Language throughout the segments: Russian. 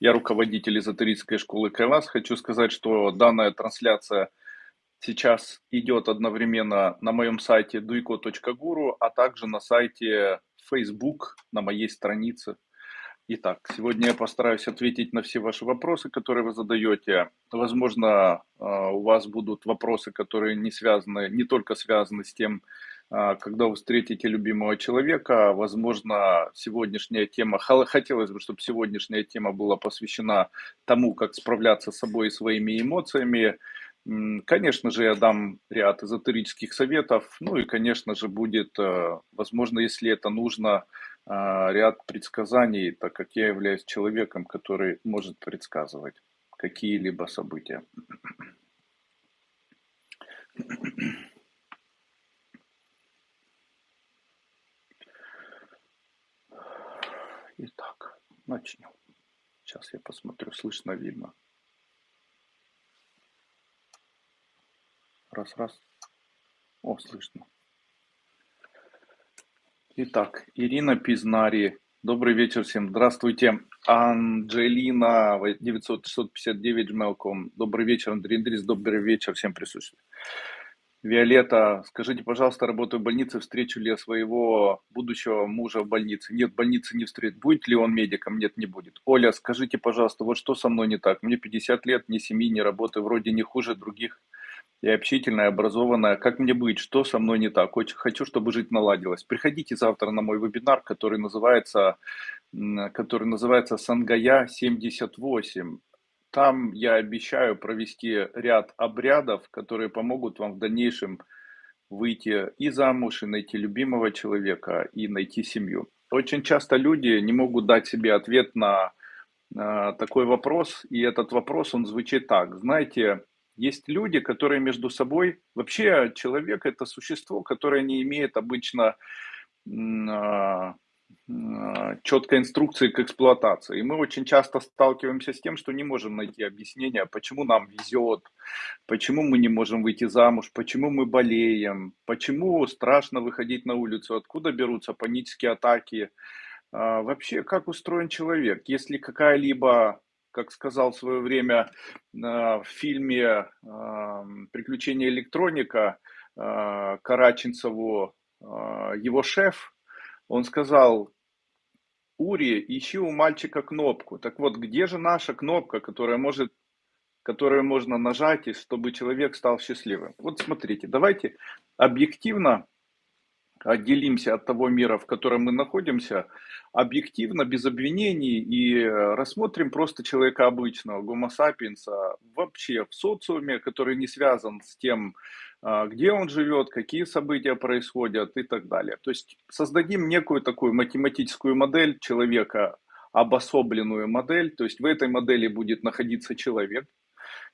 Я руководитель эзотерической школы Кайлас. Хочу сказать, что данная трансляция сейчас идет одновременно на моем сайте duiko.guru, а также на сайте Facebook, на моей странице. Итак, сегодня я постараюсь ответить на все ваши вопросы, которые вы задаете. Возможно, а, у вас будут вопросы, которые не связаны, не только связаны с тем, когда вы встретите любимого человека. Возможно, сегодняшняя тема, хотелось бы, чтобы сегодняшняя тема была посвящена тому, как справляться с собой и своими эмоциями. Конечно же, я дам ряд эзотерических советов, ну и, конечно же, будет, э, возможно, если это нужно, а, ряд предсказаний, так как я являюсь человеком, который может предсказывать какие-либо события. Итак, начнем. Сейчас я посмотрю, слышно, видно. Раз, раз. О, слышно. Итак, Ирина Пизнари. Добрый вечер всем. Здравствуйте. Анджелина 959 gmail.com. Добрый вечер, Андрей Андрей. Добрый вечер всем присутствующим. Виолетта, скажите, пожалуйста, работаю в больнице, встречу ли я своего будущего мужа в больнице? Нет, в больнице не встретит. Будет ли он медиком? Нет, не будет. Оля, скажите, пожалуйста, вот что со мной не так? Мне 50 лет, ни семьи, ни работы, вроде не хуже других. Я общительная, образованная. Как мне быть? Что со мной не так? Очень хочу, чтобы жить наладилось. Приходите завтра на мой вебинар, который называется, который называется «Сангая 78». Там я обещаю провести ряд обрядов, которые помогут вам в дальнейшем выйти и замуж, и найти любимого человека, и найти семью. Очень часто люди не могут дать себе ответ на э, такой вопрос, и этот вопрос, он звучит так. Знаете, есть люди, которые между собой... Вообще человек – это существо, которое не имеет обычно а, четкой инструкции к эксплуатации. И мы очень часто сталкиваемся с тем, что не можем найти объяснение, почему нам везет, почему мы не можем выйти замуж, почему мы болеем, почему страшно выходить на улицу, откуда берутся панические атаки. А, вообще, как устроен человек? Если какая-либо, как сказал в свое время а, в фильме «Приключения электроника» Караченцеву, его шеф, он сказал, Ури, ищи у мальчика кнопку. Так вот, где же наша кнопка, которая может, которую можно нажать, чтобы человек стал счастливым? Вот смотрите, давайте объективно отделимся от того мира, в котором мы находимся, объективно, без обвинений и рассмотрим просто человека обычного, гомо сапиенса, вообще в социуме, который не связан с тем, где он живет, какие события происходят и так далее. То есть создадим некую такую математическую модель человека, обособленную модель, то есть в этой модели будет находиться человек,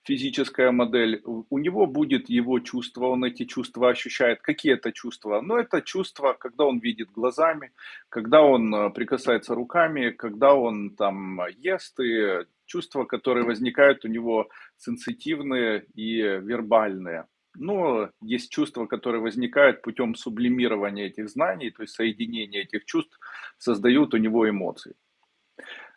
физическая модель, у него будет его чувство, он эти чувства ощущает. Какие это чувства? Ну, это чувства, когда он видит глазами, когда он э, прикасается руками, когда он там ест, и чувства, которые возникают у него сенситивные и вербальные. Но есть чувства, которые возникают путем сублимирования этих знаний, то есть соединения этих чувств, создают у него эмоции.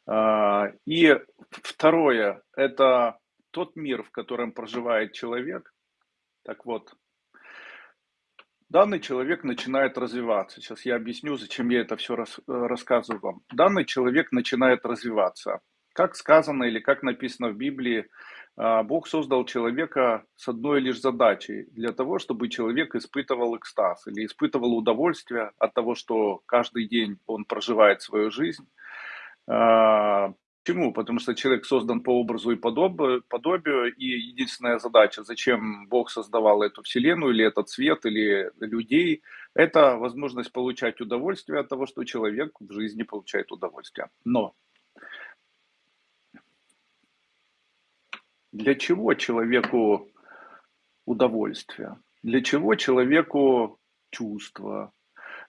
А, и второе, это тот мир, в котором проживает человек. Так вот, данный человек начинает развиваться. Сейчас я объясню, зачем я это все рас, рассказываю вам. Данный человек начинает развиваться. Как сказано или как написано в Библии, Бог создал человека с одной лишь задачей, для того, чтобы человек испытывал экстаз или испытывал удовольствие от того, что каждый день он проживает свою жизнь. А, почему? Потому что человек создан по образу и подобию, и единственная задача, зачем Бог создавал эту вселенную, или этот свет, или людей, это возможность получать удовольствие от того, что человек в жизни получает удовольствие. Но Для чего человеку удовольствие? Для чего человеку чувство?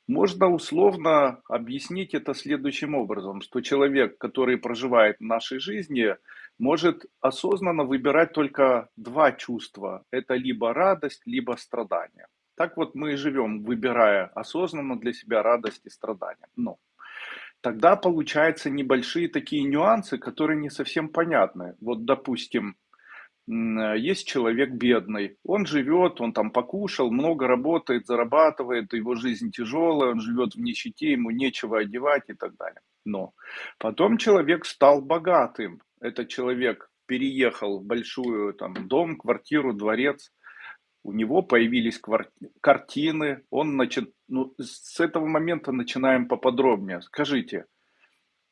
Можно условно объяснить это следующим образом, что человек, который проживает в нашей жизни, может осознанно выбирать только два чувства. Это либо радость, либо страдание. Так вот мы и живем, выбирая осознанно для себя радость и страдания. Но тогда получаются небольшие такие нюансы, которые не совсем понятны. Вот, допустим, есть человек бедный, он живет, он там покушал, много работает, зарабатывает, его жизнь тяжелая, он живет в нищете, ему нечего одевать и так далее. Но потом человек стал богатым, этот человек переехал в большую там дом, квартиру, дворец, у него появились картины, он начал, ну, с этого момента начинаем поподробнее. Скажите,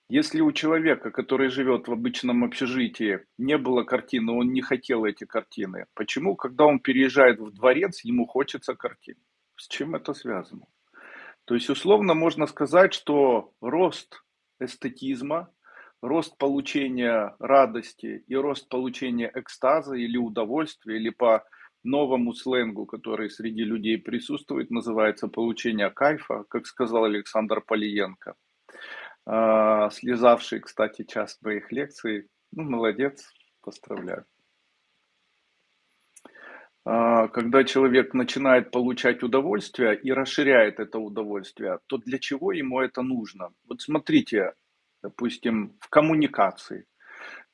если у человека, который живет в обычном общежитии, не было картины, он не хотел эти картины, почему, когда он переезжает в дворец, ему хочется картин? С чем это связано? То есть, условно можно сказать, что рост эстетизма, рост получения радости и рост получения экстаза или удовольствия, или по новому сленгу, который среди людей присутствует, называется получение кайфа, как сказал Александр Полиенко – а, слезавший, кстати, час моих лекций. Ну, молодец, поздравляю. А, когда человек начинает получать удовольствие и расширяет это удовольствие, то для чего ему это нужно? Вот смотрите, допустим, в коммуникации.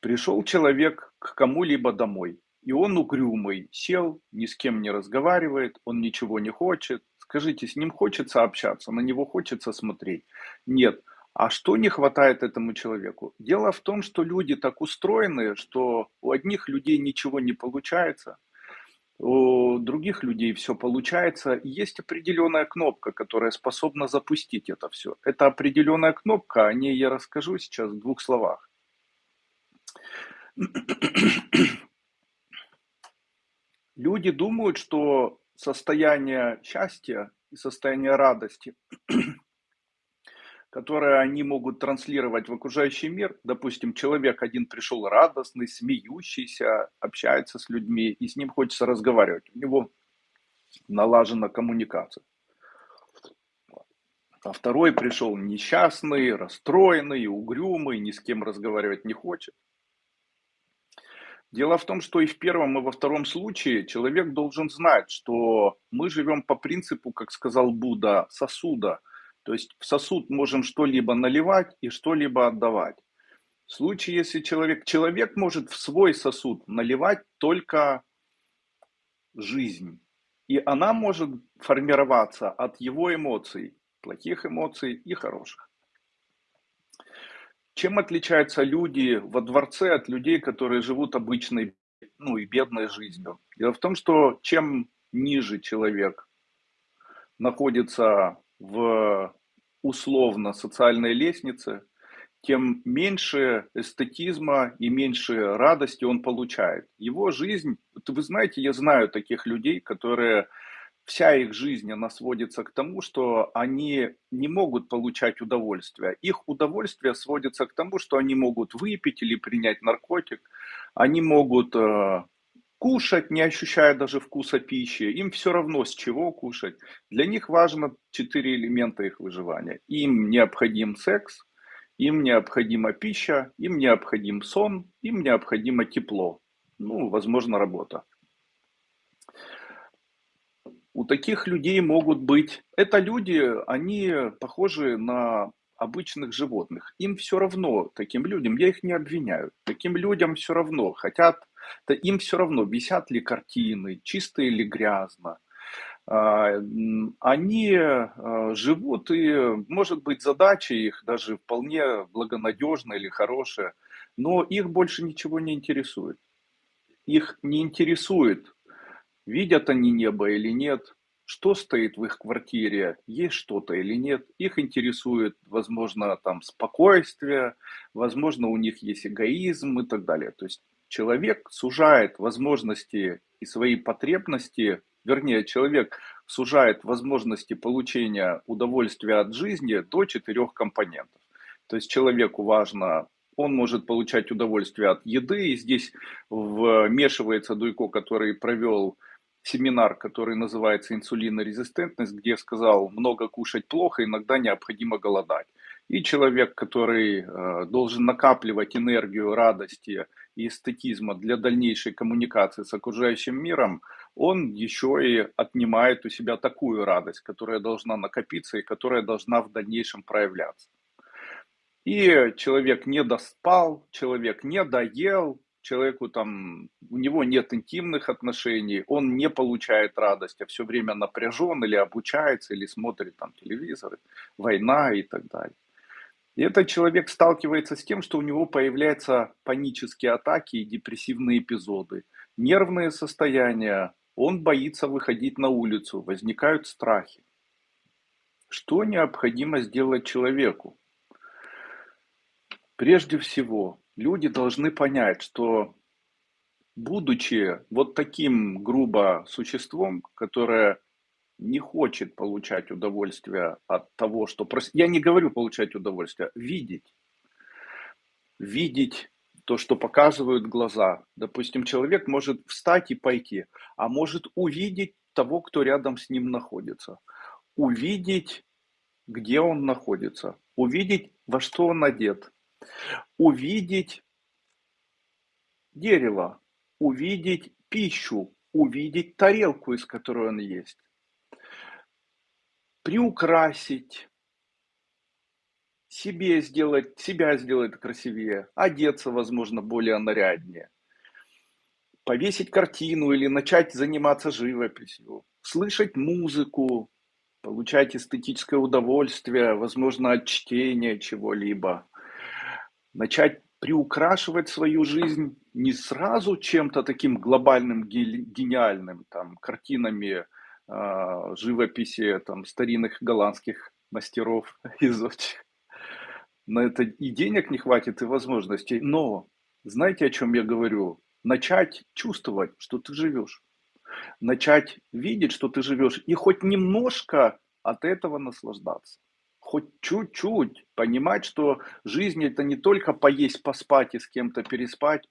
Пришел человек к кому-либо домой, и он угрюмый, сел, ни с кем не разговаривает, он ничего не хочет. Скажите, с ним хочется общаться, на него хочется смотреть? Нет. А что не хватает этому человеку? Дело в том, что люди так устроены, что у одних людей ничего не получается, у других людей все получается. есть определенная кнопка, которая способна запустить это все. Это определенная кнопка, о ней я расскажу сейчас в двух словах. Люди думают, что состояние счастья и состояние радости которое они могут транслировать в окружающий мир. Допустим, человек один пришел радостный, смеющийся, общается с людьми, и с ним хочется разговаривать. У него налажена коммуникация. А второй пришел несчастный, расстроенный, угрюмый, ни с кем разговаривать не хочет. Дело в том, что и в первом, и во втором случае человек должен знать, что мы живем по принципу, как сказал Будда, сосуда – то есть в сосуд можем что-либо наливать и что-либо отдавать. В случае, если человек, человек может в свой сосуд наливать только жизнь. И она может формироваться от его эмоций, плохих эмоций и хороших. Чем отличаются люди во дворце от людей, которые живут обычной, ну и бедной жизнью? Дело в том, что чем ниже человек находится в условно социальной лестнице, тем меньше эстетизма и меньше радости он получает. Его жизнь, вы знаете, я знаю таких людей, которые вся их жизнь, она сводится к тому, что они не могут получать удовольствие. Их удовольствие сводится к тому, что они могут выпить или принять наркотик, они могут э, кушать, не ощущая даже вкуса пищи. Им все равно, с чего кушать. Для них важно четыре элемента их выживания. Им необходим секс, им необходима пища, им необходим сон, им необходимо тепло. Ну, возможно, работа. У таких людей могут быть... Это люди, они похожи на обычных животных. Им все равно, таким людям, я их не обвиняю, таким людям все равно, хотят, да им все равно, висят ли картины, чисто или грязно. А, они а, живут, и, может быть, задача их даже вполне благонадежная или хорошая, но их больше ничего не интересует. Их не интересует, видят они небо или нет, что стоит в их квартире, есть что-то или нет. Их интересует, возможно, там спокойствие, возможно, у них есть эгоизм и так далее. То есть человек сужает возможности и свои потребности, вернее, человек сужает возможности получения удовольствия от жизни до четырех компонентов. То есть человеку важно он может получать удовольствие от еды, и здесь вмешивается Дуйко, который провел семинар, который называется «Инсулинорезистентность», где сказал, много кушать плохо, иногда необходимо голодать. И человек, который э, должен накапливать энергию радости и эстетизма для дальнейшей коммуникации с окружающим миром, он еще и отнимает у себя такую радость, которая должна накопиться и которая должна в дальнейшем проявляться. И человек не доспал, человек не доел, человеку там, у него нет интимных отношений, он не получает радость, а все время напряжен или обучается, или смотрит там телевизор, война и так далее. И этот человек сталкивается с тем, что у него появляются панические атаки и депрессивные эпизоды, нервные состояния, он боится выходить на улицу, возникают страхи. Что необходимо сделать человеку? Прежде всего, люди должны понять, что будучи вот таким грубо существом, которое не хочет получать удовольствие от того, что... Я не говорю получать удовольствие, видеть. Видеть то, что показывают глаза. Допустим, человек может встать и пойти, а может увидеть того, кто рядом с ним находится. Увидеть, где он находится. Увидеть, во что он одет. Увидеть дерево. Увидеть пищу. Увидеть тарелку, из которой он есть приукрасить, себе сделать, себя сделать красивее, одеться, возможно, более наряднее, повесить картину или начать заниматься живописью, слышать музыку, получать эстетическое удовольствие, возможно, от чтения чего-либо, начать приукрашивать свою жизнь не сразу чем-то таким глобальным, гениальным, там, картинами живописи там, старинных голландских мастеров из На это и денег не хватит, и возможностей. Но знаете, о чем я говорю? Начать чувствовать, что ты живешь. Начать видеть, что ты живешь. И хоть немножко от этого наслаждаться. Хоть чуть-чуть понимать, что жизнь это не только поесть, поспать и с кем-то переспать,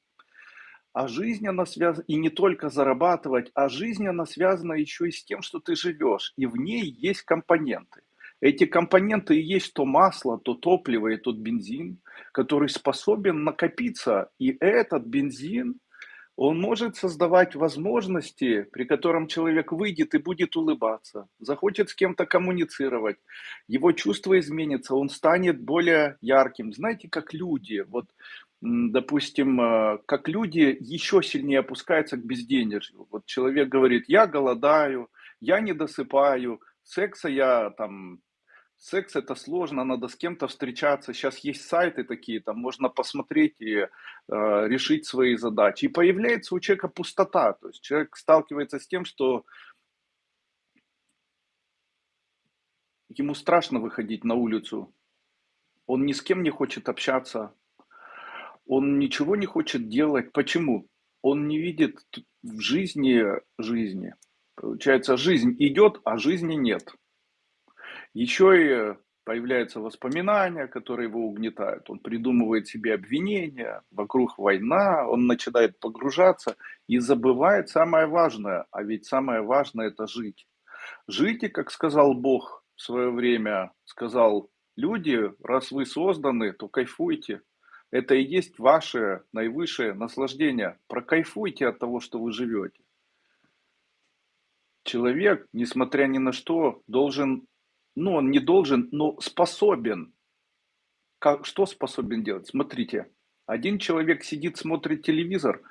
а жизнь, она связана, и не только зарабатывать, а жизнь, она связана еще и с тем, что ты живешь, и в ней есть компоненты. Эти компоненты и есть то масло, то топливо и тот бензин, который способен накопиться. И этот бензин, он может создавать возможности, при котором человек выйдет и будет улыбаться, захочет с кем-то коммуницировать, его чувство изменится, он станет более ярким. Знаете, как люди, вот допустим, э, как люди еще сильнее опускаются к безденежью. Вот человек говорит, я голодаю, я не досыпаю, секса я там, секс это сложно, надо с кем-то встречаться. Сейчас есть сайты такие, там можно посмотреть и э, решить свои задачи. И появляется у человека пустота, то есть человек сталкивается с тем, что ему страшно выходить на улицу, он ни с кем не хочет общаться, он ничего не хочет делать. Почему? Он не видит в жизни жизни. Получается, жизнь идет, а жизни нет. Еще и появляются воспоминания, которые его угнетают. Он придумывает себе обвинения, вокруг война, он начинает погружаться и забывает самое важное. А ведь самое важное это жить. И как сказал Бог в свое время, сказал, люди, раз вы созданы, то кайфуйте. Это и есть ваше наивысшее наслаждение. Прокайфуйте от того, что вы живете. Человек, несмотря ни на что, должен, ну он не должен, но способен. Как, что способен делать? Смотрите, один человек сидит, смотрит телевизор,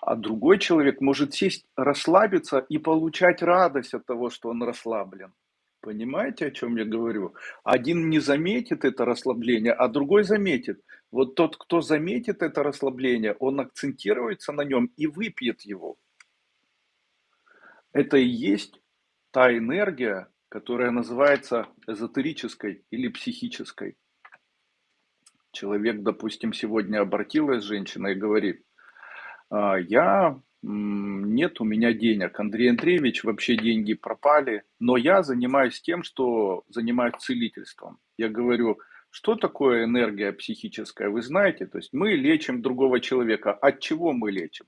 а другой человек может сесть, расслабиться и получать радость от того, что он расслаблен. Понимаете, о чем я говорю? Один не заметит это расслабление, а другой заметит. Вот тот, кто заметит это расслабление, он акцентируется на нем и выпьет его. Это и есть та энергия, которая называется эзотерической или психической. Человек, допустим, сегодня обратилась женщина и говорит, «А, я нет у меня денег. Андрей Андреевич, вообще деньги пропали, но я занимаюсь тем, что занимаюсь целительством. Я говорю, что такое энергия психическая, вы знаете? То есть мы лечим другого человека. От чего мы лечим?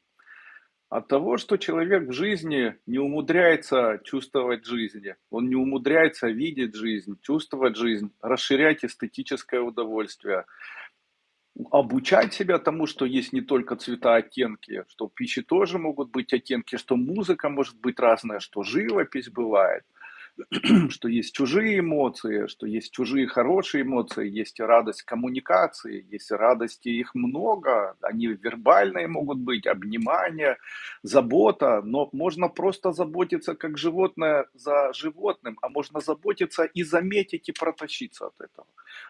От того, что человек в жизни не умудряется чувствовать жизнь, он не умудряется видеть жизнь, чувствовать жизнь, расширять эстетическое удовольствие, обучать себя тому, что есть не только цвета, оттенки, что в тоже могут быть оттенки, что музыка может быть разная, что живопись бывает, что есть чужие эмоции, что есть чужие хорошие эмоции, есть радость коммуникации, есть радости, их много, они вербальные могут быть, обнимание, забота, но можно просто заботиться как животное за животным, а можно заботиться и заметить и протащиться от этого.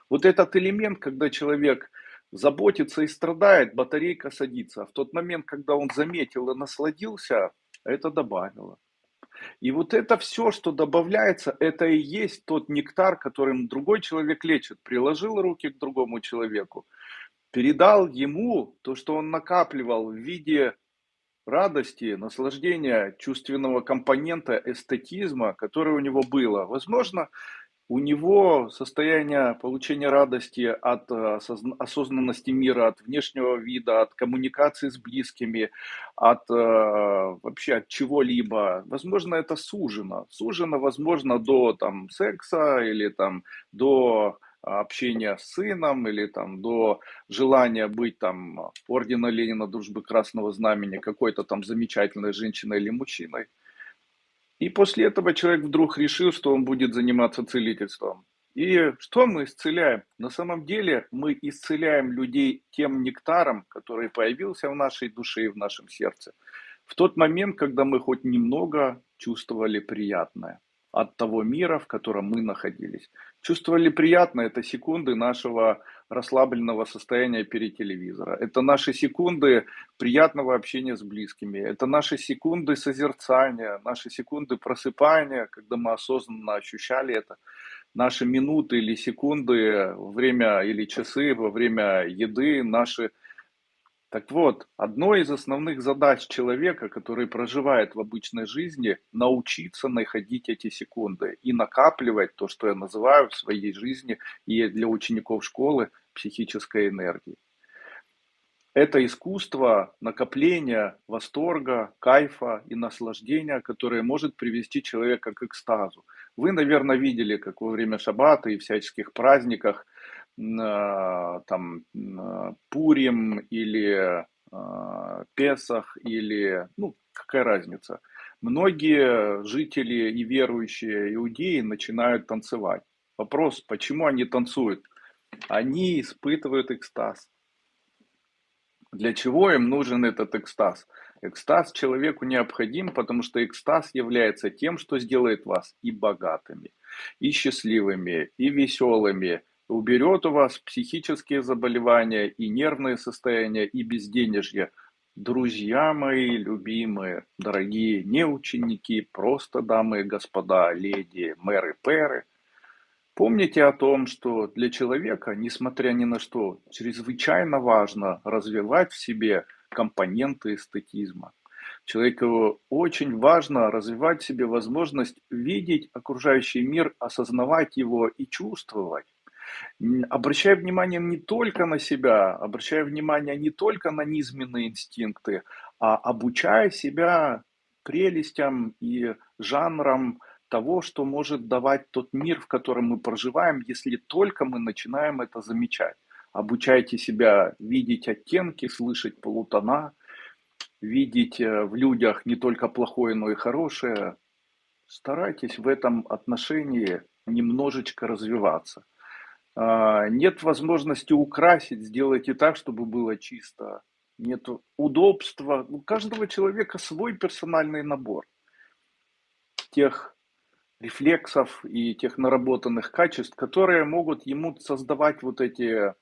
Вот этот элемент, когда человек заботится и страдает, батарейка садится. А в тот момент, когда он заметил и насладился, это добавило. И вот это все, что добавляется, это и есть тот нектар, которым другой человек лечит. Приложил руки к другому человеку, передал ему то, что он накапливал в виде радости, наслаждения, чувственного компонента, эстетизма, которое у него было. Возможно, у него состояние получения радости от э, осознанности мира, от внешнего вида, от коммуникации с близкими, от э, вообще от чего-либо. Возможно, это сужено. Сужено, возможно, до там, секса или там, до общения с сыном или там до желания быть там ордена Ленина, дружбы Красного Знамени, какой-то там замечательной женщиной или мужчиной. И после этого человек вдруг решил, что он будет заниматься целительством. И что мы исцеляем? На самом деле мы исцеляем людей тем нектаром, который появился в нашей душе и в нашем сердце. В тот момент, когда мы хоть немного чувствовали приятное от того мира, в котором мы находились. Чувствовали приятно, это секунды нашего расслабленного состояния перед телевизором. Это наши секунды приятного общения с близкими. Это наши секунды созерцания, наши секунды просыпания, когда мы осознанно ощущали это. Наши минуты или секунды, время или часы во время еды, наши так вот, одной из основных задач человека, который проживает в обычной жизни, научиться находить эти секунды и накапливать то, что я называю в своей жизни и для учеников школы психической энергии. Это искусство накопления восторга, кайфа и наслаждения, которое может привести человека к экстазу. Вы, наверное, видели, как во время шаббата и всяческих праздниках – там Пурим или а, Песах или, ну, какая разница. Многие жители и верующие иудеи начинают танцевать. Вопрос, почему они танцуют? Они испытывают экстаз. Для чего им нужен этот экстаз? Экстаз человеку необходим, потому что экстаз является тем, что сделает вас и богатыми, и счастливыми, и веселыми, уберет у вас психические заболевания и нервные состояния и безденежье. Друзья мои любимые, дорогие не ученики, просто дамы и господа, леди, мэры, перы, помните о том, что для человека, несмотря ни на что, чрезвычайно важно развивать в себе компоненты эстетизма. Человеку очень важно развивать в себе возможность видеть окружающий мир, осознавать его и чувствовать обращая внимание не только на себя, обращая внимание не только на низменные инстинкты, а обучая себя прелестям и жанрам того, что может давать тот мир, в котором мы проживаем, если только мы начинаем это замечать. Обучайте себя видеть оттенки, слышать полутона, видеть э, в людях не только плохое, но и хорошее. Старайтесь в этом отношении немножечко развиваться. А, нет возможности украсить, сделайте так, чтобы было чисто. Нет удобства. У каждого человека свой персональный набор тех рефлексов и тех наработанных качеств, которые могут ему создавать вот эти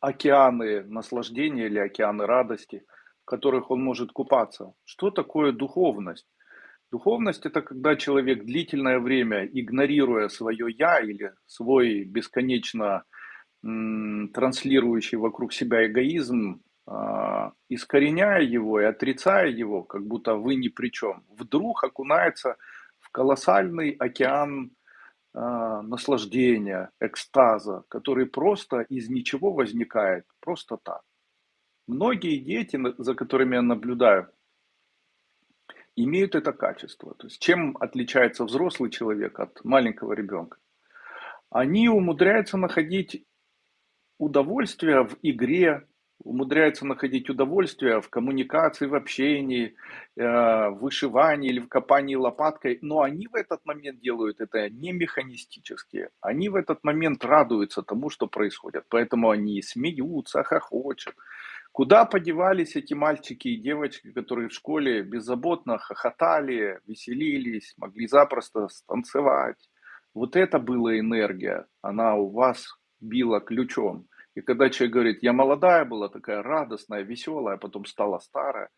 океаны наслаждения или океаны радости, в которых он может купаться. Что такое духовность? Духовность– это когда человек длительное время, игнорируя свое «я» или свой бесконечно транслирующий вокруг себя эгоизм, а, искореняя его и отрицая его, как будто вы ни при чем, вдруг окунается в колоссальный океан а, наслаждения, экстаза, который просто из ничего возникает, просто так. Многие дети, за которыми я наблюдаю, имеют это качество. То есть чем отличается взрослый человек от маленького ребенка? Они умудряются находить удовольствие в игре, умудряются находить удовольствие в коммуникации, в общении, э, в вышивании или в копании лопаткой, но они в этот момент делают это не механистически. Они в этот момент радуются тому, что происходит. Поэтому они смеются, хохочут. Куда подевались эти мальчики и девочки, которые в школе беззаботно хохотали, веселились, могли запросто станцевать? Вот это была энергия, она у вас била ключом. И когда человек говорит, я молодая была, такая радостная, веселая, а потом стала старая,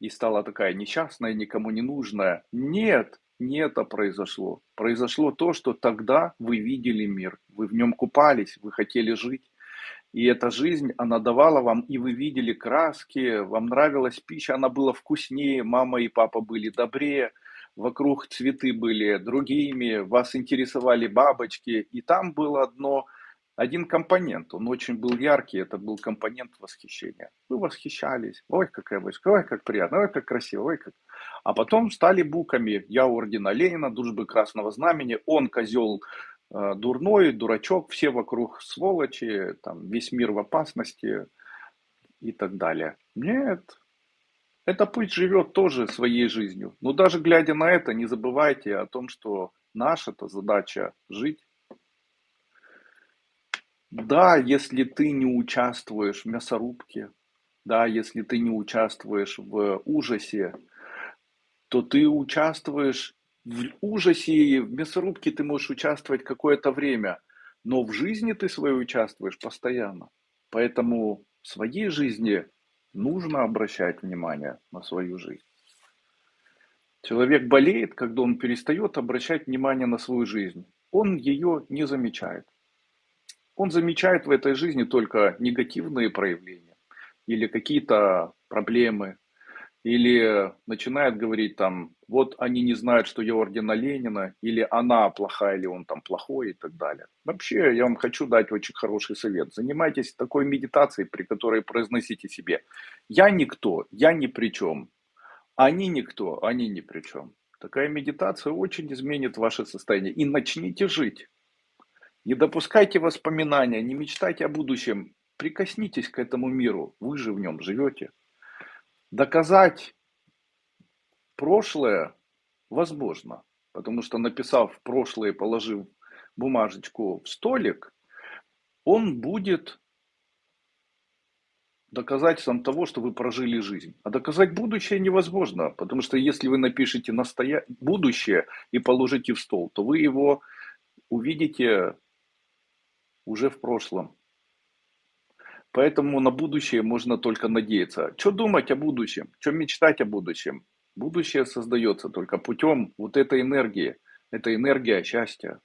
и стала такая несчастная, никому не нужная. Нет, не это произошло. Произошло то, что тогда вы видели мир, вы в нем купались, вы хотели жить. И эта жизнь, она давала вам, и вы видели краски, вам нравилась пища, она была вкуснее, мама и папа были добрее, вокруг цветы были другими, вас интересовали бабочки, и там было одно, один компонент, он очень был яркий, это был компонент восхищения. Вы восхищались, ой, какая войска, ой, как приятно, ой, как красиво, ой, как... А потом стали буками, я ордена Ленина, дружбы Красного Знамени, он козел дурной, дурачок, все вокруг сволочи, там, весь мир в опасности и так далее. Нет, эта пыль живет тоже своей жизнью. Но даже глядя на это, не забывайте о том, что наша-то задача жить. Да, если ты не участвуешь в мясорубке, да, если ты не участвуешь в ужасе, то ты участвуешь в ужасе в мясорубке ты можешь участвовать какое-то время, но в жизни ты своей участвуешь постоянно. Поэтому в своей жизни нужно обращать внимание на свою жизнь. Человек болеет, когда он перестает обращать внимание на свою жизнь. Он ее не замечает. Он замечает в этой жизни только негативные проявления или какие-то проблемы, или начинает говорить там, вот они не знают, что я ордена Ленина, или она плохая, или он там плохой и так далее. Вообще, я вам хочу дать очень хороший совет. Занимайтесь такой медитацией, при которой произносите себе, я никто, я ни при чем, они никто, они ни при чем. Такая медитация очень изменит ваше состояние. И начните жить. Не допускайте воспоминания, не мечтайте о будущем. Прикоснитесь к этому миру, вы же в нем живете. Доказать прошлое возможно, потому что написав прошлое, положив бумажечку в столик, он будет доказательством того, что вы прожили жизнь. А доказать будущее невозможно, потому что если вы напишете настоя... будущее и положите в стол, то вы его увидите уже в прошлом. Поэтому на будущее можно только надеяться. Что думать о будущем? Что мечтать о будущем? Будущее создается только путем вот этой энергии. Это энергия счастья.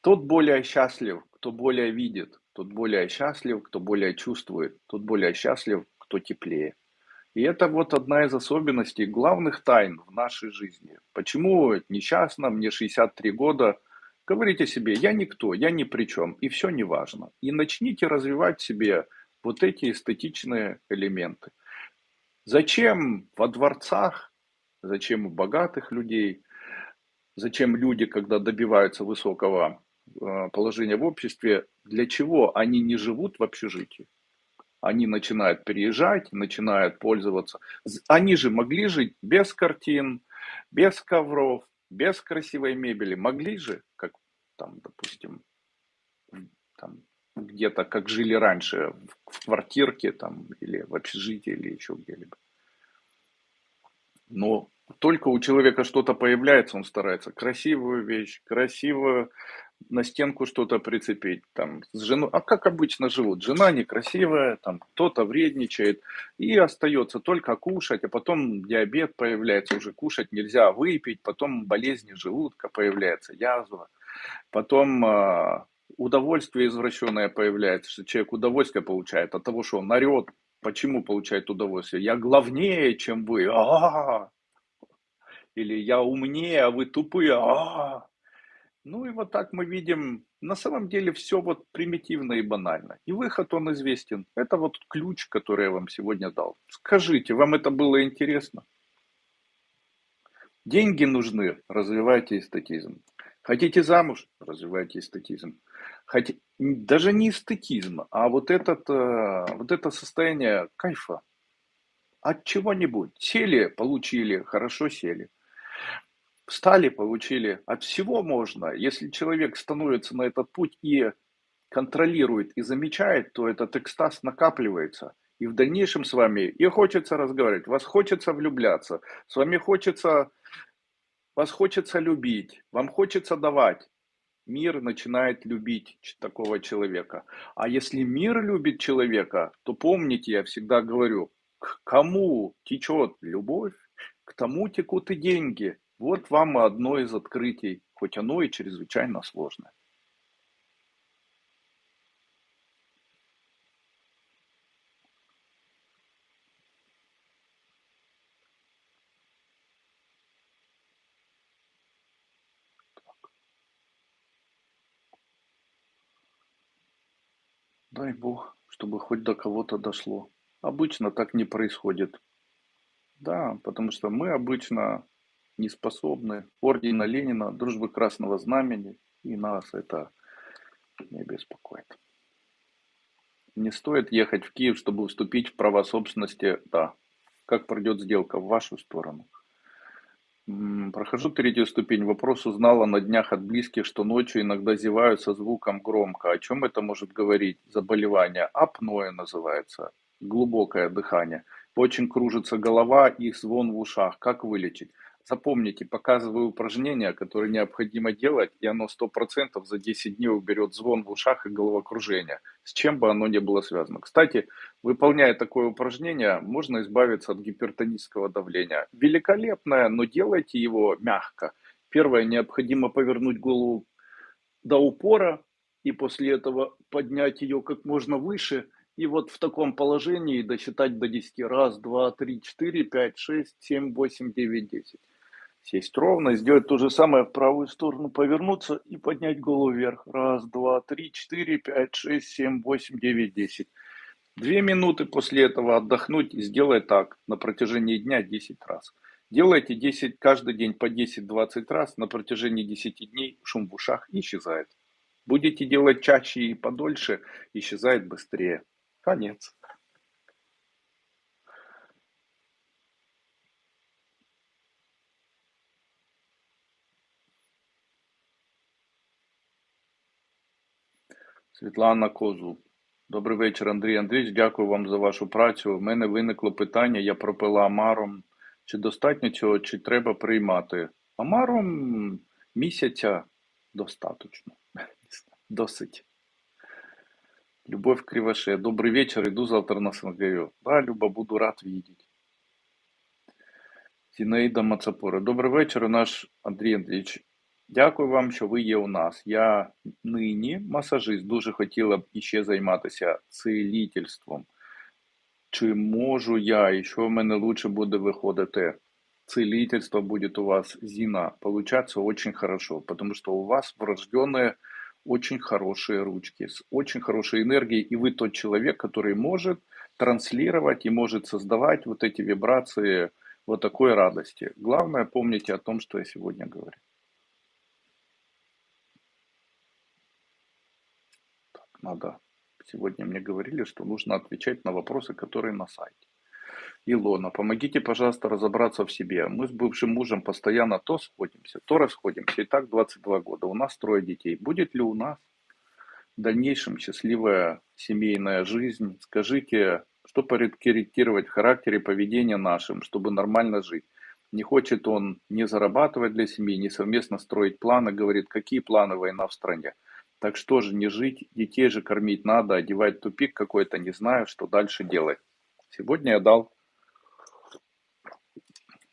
Тот более счастлив, кто более видит. Тот более счастлив, кто более чувствует. Тот более счастлив, кто теплее. И это вот одна из особенностей, главных тайн в нашей жизни. Почему несчастно, мне 63 года – Говорите себе, я никто, я ни при чем, и все не важно. И начните развивать себе вот эти эстетичные элементы. Зачем во дворцах, зачем у богатых людей, зачем люди, когда добиваются высокого э, положения в обществе, для чего они не живут в общежитии? Они начинают переезжать, начинают пользоваться. Они же могли жить без картин, без ковров, без красивой мебели. Могли же, как там, допустим, там, где-то, как жили раньше, в квартирке там, или в общежитии, или еще где-либо. Но только у человека что-то появляется, он старается красивую вещь, красивую на стенку что-то прицепить, там, с женой, а как обычно живут, жена некрасивая, там, кто-то вредничает, и остается только кушать, а потом диабет появляется, уже кушать нельзя, выпить, потом болезни желудка появляется, язва, Потом э, удовольствие извращенное появляется, что человек удовольствие получает от того, что он орет. Почему получает удовольствие? Я главнее, чем вы. А-а-а. Или я умнее, а вы тупые. А-а-а. Ну и вот так мы видим, на самом деле все вот примитивно и банально. И выход он известен. Это вот ключ, который я вам сегодня дал. Скажите, вам это было интересно? Деньги нужны, развивайте эстетизм. Хотите замуж? Развивайте эстетизм. Хотя даже не эстетизм, а вот этот, э, вот это состояние кайфа от чего-нибудь. Сели, получили, хорошо сели. Встали, получили. От всего можно. Если человек становится на этот путь и контролирует и замечает, то этот экстаз накапливается. И в дальнейшем с вами и хочется разговаривать, вас хочется влюбляться, с вами хочется, вас хочется любить, вам хочется давать. Мир начинает любить такого человека. А если мир любит человека, то помните, я всегда говорю, к кому течет любовь, к тому текут и деньги. Вот вам одно из открытий, хоть оно и чрезвычайно сложное. Дай Бог, чтобы хоть до кого-то дошло. Обычно так не происходит. Да, потому что мы обычно не способны. Ордена Ленина, дружбы Красного Знамени, и нас это не беспокоит. Не стоит ехать в Киев, чтобы вступить в права собственности, да. Как пройдет сделка в вашу сторону? Прохожу третью ступень. Вопрос узнала на днях от близких, что ночью иногда зевают со звуком громко. О чем это может говорить? Заболевание. Апноэ называется. Глубокое дыхание. Очень кружится голова и звон в ушах. Как вылечить? Запомните, показываю упражнение, которое необходимо делать, и оно 100% за 10 дней уберет звон в ушах и головокружение, с чем бы оно ни было связано. Кстати, выполняя такое упражнение, можно избавиться от гипертонического давления. Великолепное, но делайте его мягко. Первое, необходимо повернуть голову до упора, и после этого поднять ее как можно выше, и вот в таком положении досчитать до 10. Раз, два, три, четыре, пять, шесть, семь, восемь, девять, десять сесть ровно, сделать то же самое в правую сторону, повернуться и поднять голову вверх. Раз, два, три, четыре, пять, шесть, семь, восемь, девять, десять. Две минуты после этого отдохнуть и сделай так на протяжении дня 10 раз. Делайте 10, каждый день по 10-20 раз, на протяжении 10 дней шум в ушах исчезает. Будете делать чаще и подольше, исчезает быстрее. Конец. Світлана Козу. Добрий вечір, Андрій Андрійович. Дякую вам за вашу працю. У мене виникло питання, я пропила Амаром. Чи достатньо цього, чи треба приймати? Амаром місяця достаточно. Досить. Любовь Кривоше. Добрый вечер, иду завтра на СНГ. Да, Люба, буду рад видеть. Зінаїда Мацапора. Добрий вечір, наш Андрій Андрійович. Дякую вам, що ви є у нас. Я нині масажист, дуже хотіла б іще займатися цілительством. Чи можу я, і що в мене лучше буде виходити? Целительство будет у вас, Зина, получаться очень хорошо, потому что у вас врожденные очень хорошие ручки, с очень хорошей энергией, и вы тот человек, который может транслировать и может создавать вот эти вибрации вот такой радости. Главное, помните о том, что я сегодня говорю. Надо. Сегодня мне говорили, что нужно отвечать на вопросы, которые на сайте. Илона, помогите, пожалуйста, разобраться в себе. Мы с бывшим мужем постоянно то сходимся, то расходимся. И так 22 года. У нас трое детей. Будет ли у нас в дальнейшем счастливая семейная жизнь? Скажите, что порекорректировать в характере поведения нашим, чтобы нормально жить? Не хочет он не зарабатывать для семьи, не совместно строить планы. Говорит, какие планы война в стране? Так что же не жить, детей же кормить надо, одевать тупик какой-то, не знаю, что дальше делать. Сегодня я дал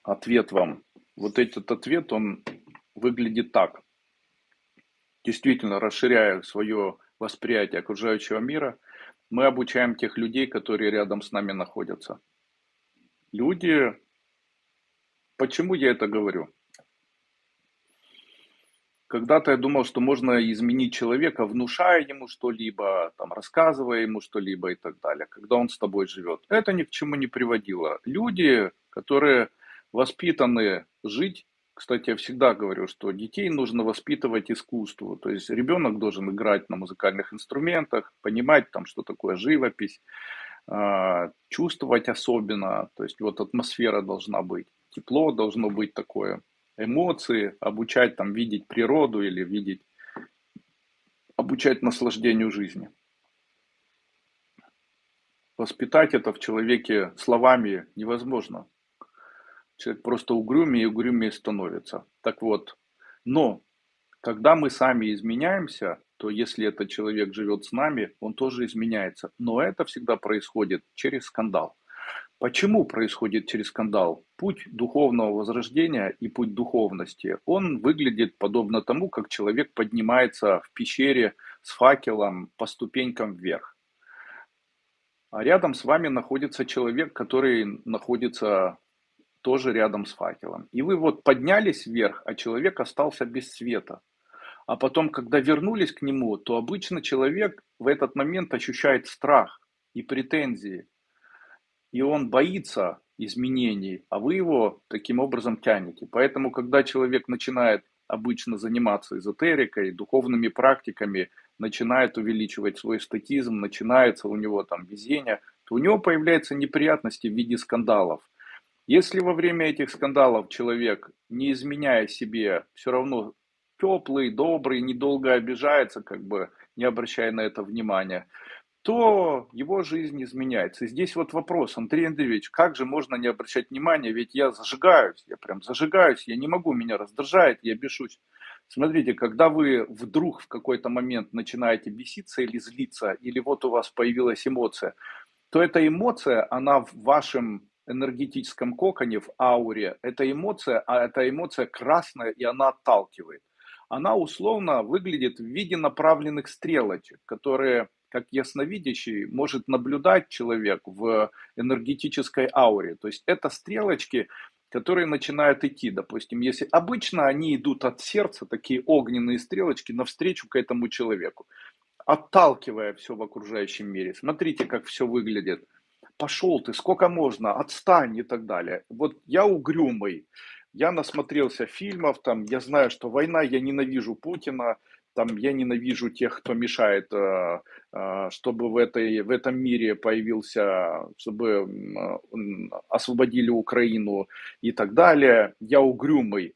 ответ вам. Вот этот ответ, он выглядит так. Действительно, расширяя свое восприятие окружающего мира, мы обучаем тех людей, которые рядом с нами находятся. Люди, почему я это говорю? Когда-то я думал, что можно изменить человека, внушая ему что-либо, там, рассказывая ему что-либо и так далее, когда он с тобой живет. Это ни к чему не приводило. Люди, которые воспитаны жить Кстати, я всегда говорю, что детей нужно воспитывать искусству. То есть ребенок должен играть на музыкальных инструментах, понимать там, что такое живопись, а, чувствовать особенно. То есть вот атмосфера должна быть, тепло должно быть такое, эмоции, обучать там видеть природу или видеть, обучать наслаждению жизни. Воспитать это в человеке словами невозможно. Человек просто угрюмее и угрюмее становится. Так вот, но когда мы сами изменяемся, то если этот человек живет с нами, он тоже изменяется. Но это всегда происходит через скандал. Почему происходит через скандал? Путь духовного возрождения и путь духовности, он выглядит подобно тому, как человек поднимается в пещере с факелом по ступенькам вверх. А рядом с вами находится человек, который находится тоже рядом с факелом. И вы вот поднялись вверх, а человек остался без света. А потом, когда вернулись к нему, то обычно человек в этот момент ощущает страх и претензии. И он боится изменений, а вы его таким образом тянете. Поэтому, когда человек начинает обычно заниматься эзотерикой, духовными практиками, начинает увеличивать свой статизм, начинается у него там везение, то у него появляются неприятности в виде скандалов. Если во время этих скандалов человек, не изменяя себе, все равно теплый, добрый, недолго обижается, как бы не обращая на это внимания, то его жизнь изменяется. И здесь вот вопрос, Андрей Андреевич, как же можно не обращать внимания, ведь я зажигаюсь, я прям зажигаюсь, я не могу, меня раздражает, я бешусь. Смотрите, когда вы вдруг в какой-то момент начинаете беситься или злиться, или вот у вас появилась эмоция, то эта эмоция, она в вашем энергетическом коконе, в ауре, эта эмоция, а эта эмоция красная, и она отталкивает. Она условно выглядит в виде направленных стрелочек, которые, как ясновидящий, может наблюдать человек в энергетической ауре. То есть это стрелочки, которые начинают идти, допустим, если обычно они идут от сердца, такие огненные стрелочки, навстречу к этому человеку, отталкивая все в окружающем мире. Смотрите, как все выглядит пошел ты, сколько можно, отстань и так далее. Вот я угрюмый, я насмотрелся фильмов, там, я знаю, что война, я ненавижу Путина, там, я ненавижу тех, кто мешает, э, э, чтобы в, этой, в этом мире появился, чтобы освободили Украину и так далее. Я угрюмый.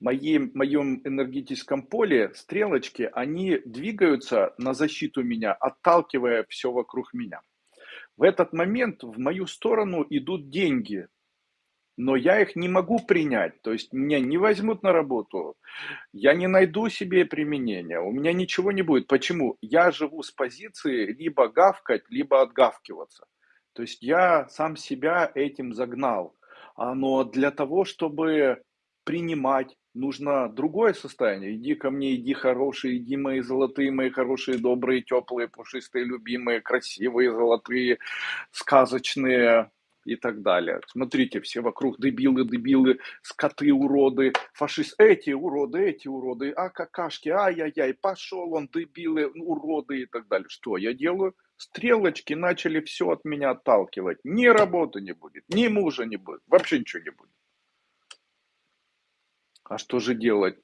В моем энергетическом поле стрелочки, они двигаются на защиту меня, отталкивая все вокруг меня. В этот момент в мою сторону идут деньги, но я их не могу принять, то есть меня не возьмут на работу, я не найду себе применения, у меня ничего не будет. Почему? Я живу с позиции либо гавкать, либо отгавкиваться. То есть я сам себя этим загнал. А, но для того, чтобы принимать, нужно другое состояние. Иди ко мне, иди хороший, иди мои золотые, мои хорошие, добрые, теплые, пушистые, любимые, красивые, золотые, сказочные и так далее. Смотрите, все вокруг дебилы, дебилы, скоты, уроды, фашисты, эти уроды, эти уроды, а какашки, ай-яй-яй, пошел он, дебилы, уроды и так далее. Что я делаю? Стрелочки начали все от меня отталкивать. Ни работы не будет, ни мужа не будет, вообще ничего не будет. А что же делать?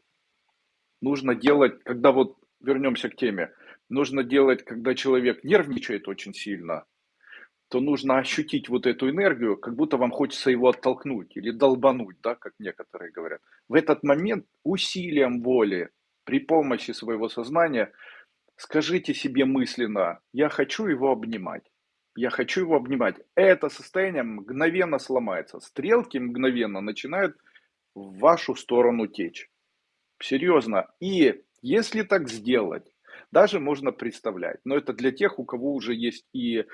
Нужно делать, когда вот вернемся к теме, нужно делать, когда человек нервничает очень сильно, то нужно ощутить вот эту энергию, как будто вам хочется его оттолкнуть или долбануть, да, как некоторые говорят. В этот момент усилием воли, при помощи своего сознания, скажите себе мысленно, я хочу его обнимать. Я хочу его обнимать. Это состояние мгновенно сломается. Стрелки мгновенно начинают в вашу сторону течь. Серьезно. И если так сделать, даже можно представлять. Но это для тех, у кого уже есть и э,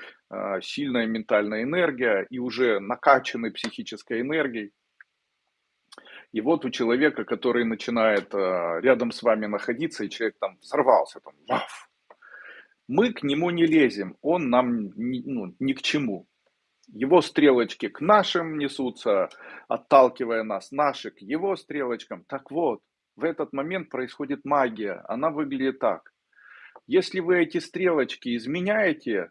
сильная ментальная энергия, и уже накачанный психической энергией. И вот у человека, который начинает э, рядом с вами находиться, и человек там взорвался, там, ваф, мы к нему не лезем, он нам ни, ну, ни к чему. Его стрелочки к нашим несутся, отталкивая нас, наши к его стрелочкам. Так вот, в этот момент происходит магия. Она выглядит так. Если вы эти стрелочки изменяете,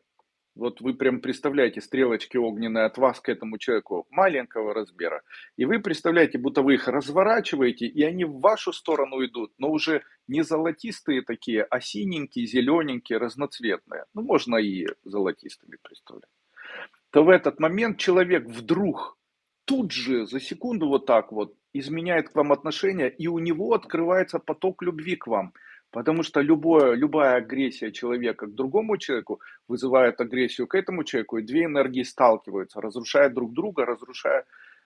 Вот вы прям представляете стрелочки огненные от вас к этому человеку маленького размера. И вы представляете, будто вы их разворачиваете, и они в вашу сторону идут, но уже не золотистые такие, а синенькие, зелененькие, разноцветные. Ну, можно и золотистыми представлять. То в этот момент человек вдруг тут же за секунду вот так вот изменяет к вам отношения, и у него открывается поток любви к вам. Потому что любое, любая агрессия человека к другому человеку вызывает агрессию к этому человеку, и две энергии сталкиваются, разрушая друг друга, разрушая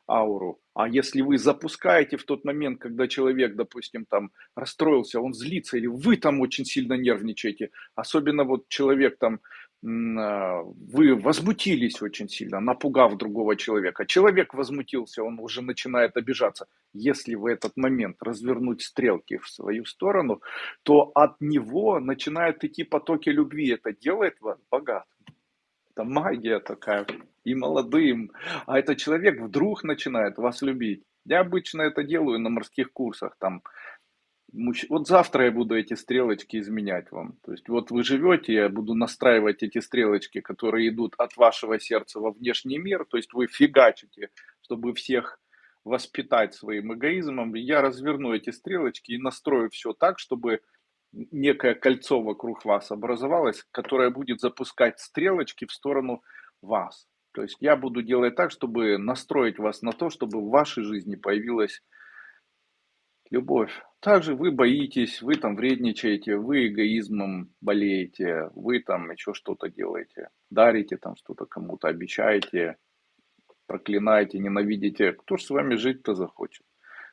ауру. А если вы запускаете в тот момент, когда человек, допустим, там расстроился, он злится, или вы там очень сильно нервничаете, особенно вот человек там вы возмутились очень сильно, напугав другого человека. Человек возмутился, он уже начинает обижаться. Если в этот момент развернуть стрелки в свою сторону, то от него начинают идти потоки любви. Это делает вас богатым. Это магия такая. И молодым. А этот человек вдруг начинает вас любить. Я обычно это делаю на морских курсах. Там вот завтра я буду эти стрелочки изменять вам. То есть вот вы живете, я буду настраивать эти стрелочки, которые идут от вашего сердца во внешний мир. То есть вы фигачите, чтобы всех воспитать своим эгоизмом. Я разверну эти стрелочки и настрою все так, чтобы некое кольцо вокруг вас образовалось, которое будет запускать стрелочки в сторону вас. То есть я буду делать так, чтобы настроить вас на то, чтобы в вашей жизни появилась любовь. Также вы боитесь, вы там вредничаете, вы эгоизмом болеете, вы там еще что-то делаете, дарите там что-то кому-то, обещаете, проклинаете, ненавидите. Кто ж с вами жить-то захочет?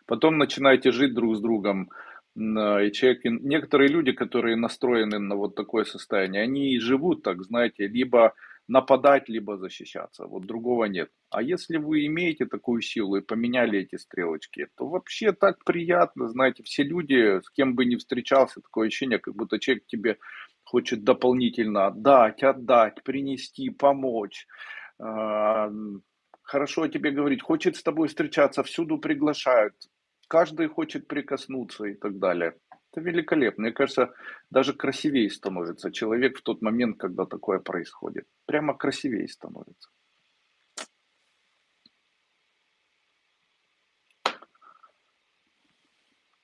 Потом начинаете жить друг с другом, и человек, некоторые люди, которые настроены на вот такое состояние, они живут так, знаете, либо нападать, либо защищаться. Вот другого нет. А если вы имеете такую силу и поменяли эти стрелочки, то вообще так приятно, знаете, все люди, с кем бы ни встречался, такое ощущение, как будто человек тебе хочет дополнительно отдать, отдать, принести, помочь. А, хорошо о тебе говорить, хочет с тобой встречаться, всюду приглашают, каждый хочет прикоснуться и так далее. Это великолепно. Мне кажется, даже красивее становится человек в тот момент, когда такое происходит. Прямо красивее становится.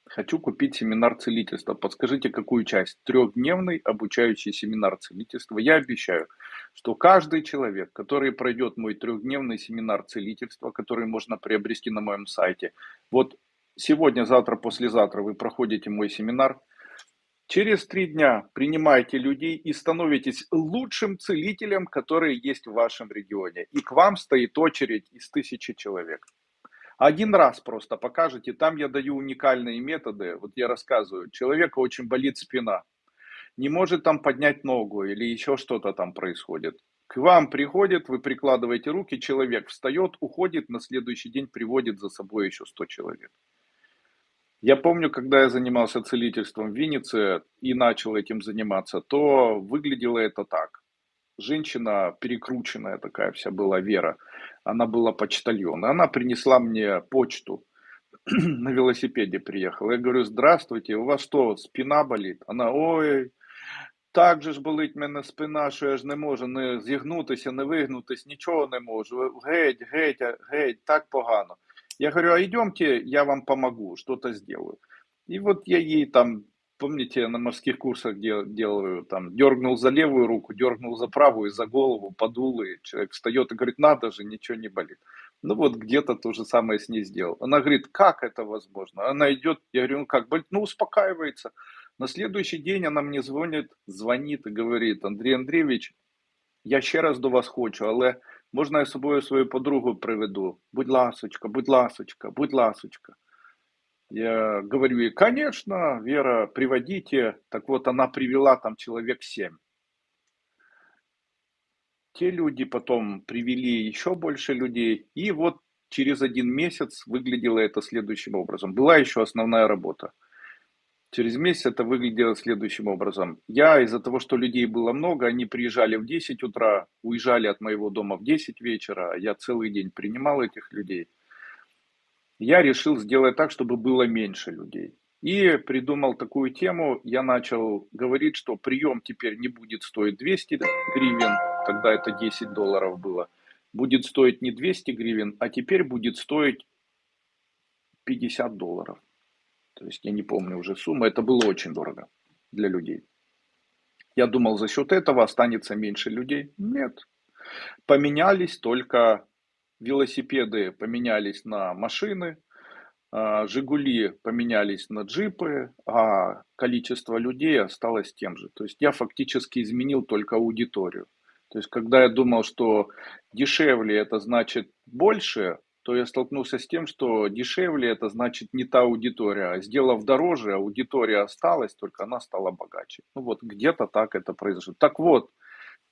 Хочу купить семинар целительства. Подскажите, какую часть? Трехдневный обучающий семинар целительства. Я обещаю, что каждый человек, который пройдет мой трехдневный семинар целительства, который можно приобрести на моем сайте, вот сегодня, завтра, послезавтра вы проходите мой семинар. Через три дня принимаете людей и становитесь лучшим целителем, который есть в вашем регионе. И к вам стоит очередь из тысячи человек. Один раз просто покажете, там я даю уникальные методы. Вот я рассказываю, человека очень болит спина, не может там поднять ногу или еще что-то там происходит. К вам приходит, вы прикладываете руки, человек встает, уходит, на следующий день приводит за собой еще 100 человек. Я помню, когда я занимался целительством в Виннице и начал этим заниматься, то выглядело это так. Женщина перекрученная такая вся была, Вера. Она была почтальон. Она принесла мне почту. На велосипеде приехала. Я говорю, здравствуйте, у вас что, спина болит? Она, ой, так же ж болить мене спина, що я ж не можу не зігнутися, не вигнутися, нічого не можу. Геть, геть, геть, так погано. Я говорю, а идемте, я вам помогу, что-то сделаю. И вот я ей там, помните, на морских курсах дел, делаю, там, дергнул за левую руку, дергнул за правую, за голову, подул, и человек встает и говорит, надо же, ничего не болит. Ну вот где-то то же самое с ней сделал. Она говорит, как это возможно? Она идет, я говорю, ну как, болит? Ну успокаивается. На следующий день она мне звонит, звонит и говорит, Андрей Андреевич, я ще раз до вас хочу, але Можна я собою свою подругу приведу? Будь ласочка, будь ласочка, будь ласочка. Я говорю ей, конечно, Вера, приводите. Так вот, она привела там человек семь. Те люди потом привели еще больше людей. И вот через один месяц выглядело это следующим образом. Была еще основная работа. Через месяц это выглядело следующим образом. Я из-за того, что людей было много, они приезжали в 10 утра, уезжали от моего дома в 10 вечера, я целый день принимал этих людей. Я решил сделать так, чтобы было меньше людей. И придумал такую тему, я начал говорить, что прием теперь не будет стоить 200 гривен, тогда это 10 долларов было, будет стоить не 200 гривен, а теперь будет стоить 50 долларов. То есть я не помню уже сумму, это было очень дорого для людей. Я думал, за счет этого останется меньше людей. Нет. Поменялись только велосипеды, поменялись на машины, а, Жигули поменялись на джипы, а количество людей осталось тем же. То есть я фактически изменил только аудиторию. То есть когда я думал, что дешевле это значит больше, то я столкнулся с тем, что дешевле это значит не та аудитория. А сделав дороже, аудитория осталась, только она стала богаче. Ну вот где-то так это произошло. Так вот,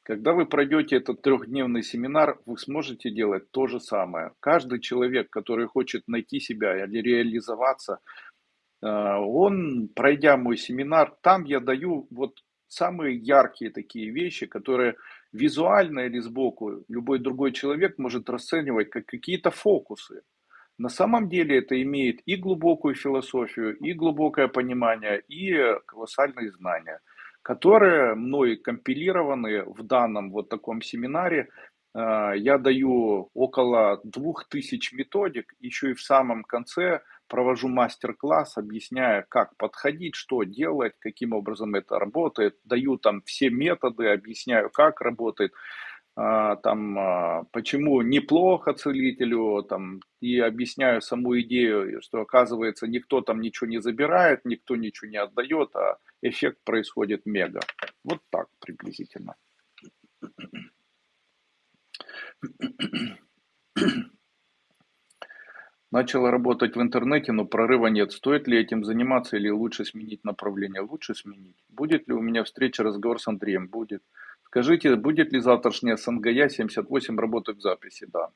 когда вы пройдете этот трехдневный семинар, вы сможете делать то же самое. Каждый человек, который хочет найти себя или реализоваться, э, он, пройдя мой семинар, там я даю вот самые яркие такие вещи, которые визуально или сбоку любой другой человек может расценивать как какие-то фокусы. На самом деле это имеет и глубокую философию, и глубокое понимание, и колоссальные знания, которые мной компилированы в данном вот таком семинаре. А, я даю около двух тысяч методик, еще и в самом конце провожу мастер-класс, объясняя, как подходить, что делать, каким образом это работает, даю там все методы, объясняю, как работает, а, там, а, почему неплохо целителю, там, и объясняю саму идею, что оказывается никто там ничего не забирает, никто ничего не отдает, а эффект происходит мега. Вот так приблизительно. Начала работать в интернете, но прорыва нет. Стоит ли этим заниматься или лучше сменить направление? Лучше сменить. Будет ли у меня встреча, разговор с Андреем? Будет. Скажите, будет ли завтрашняя СНГЯ 78 работать в записи? Да.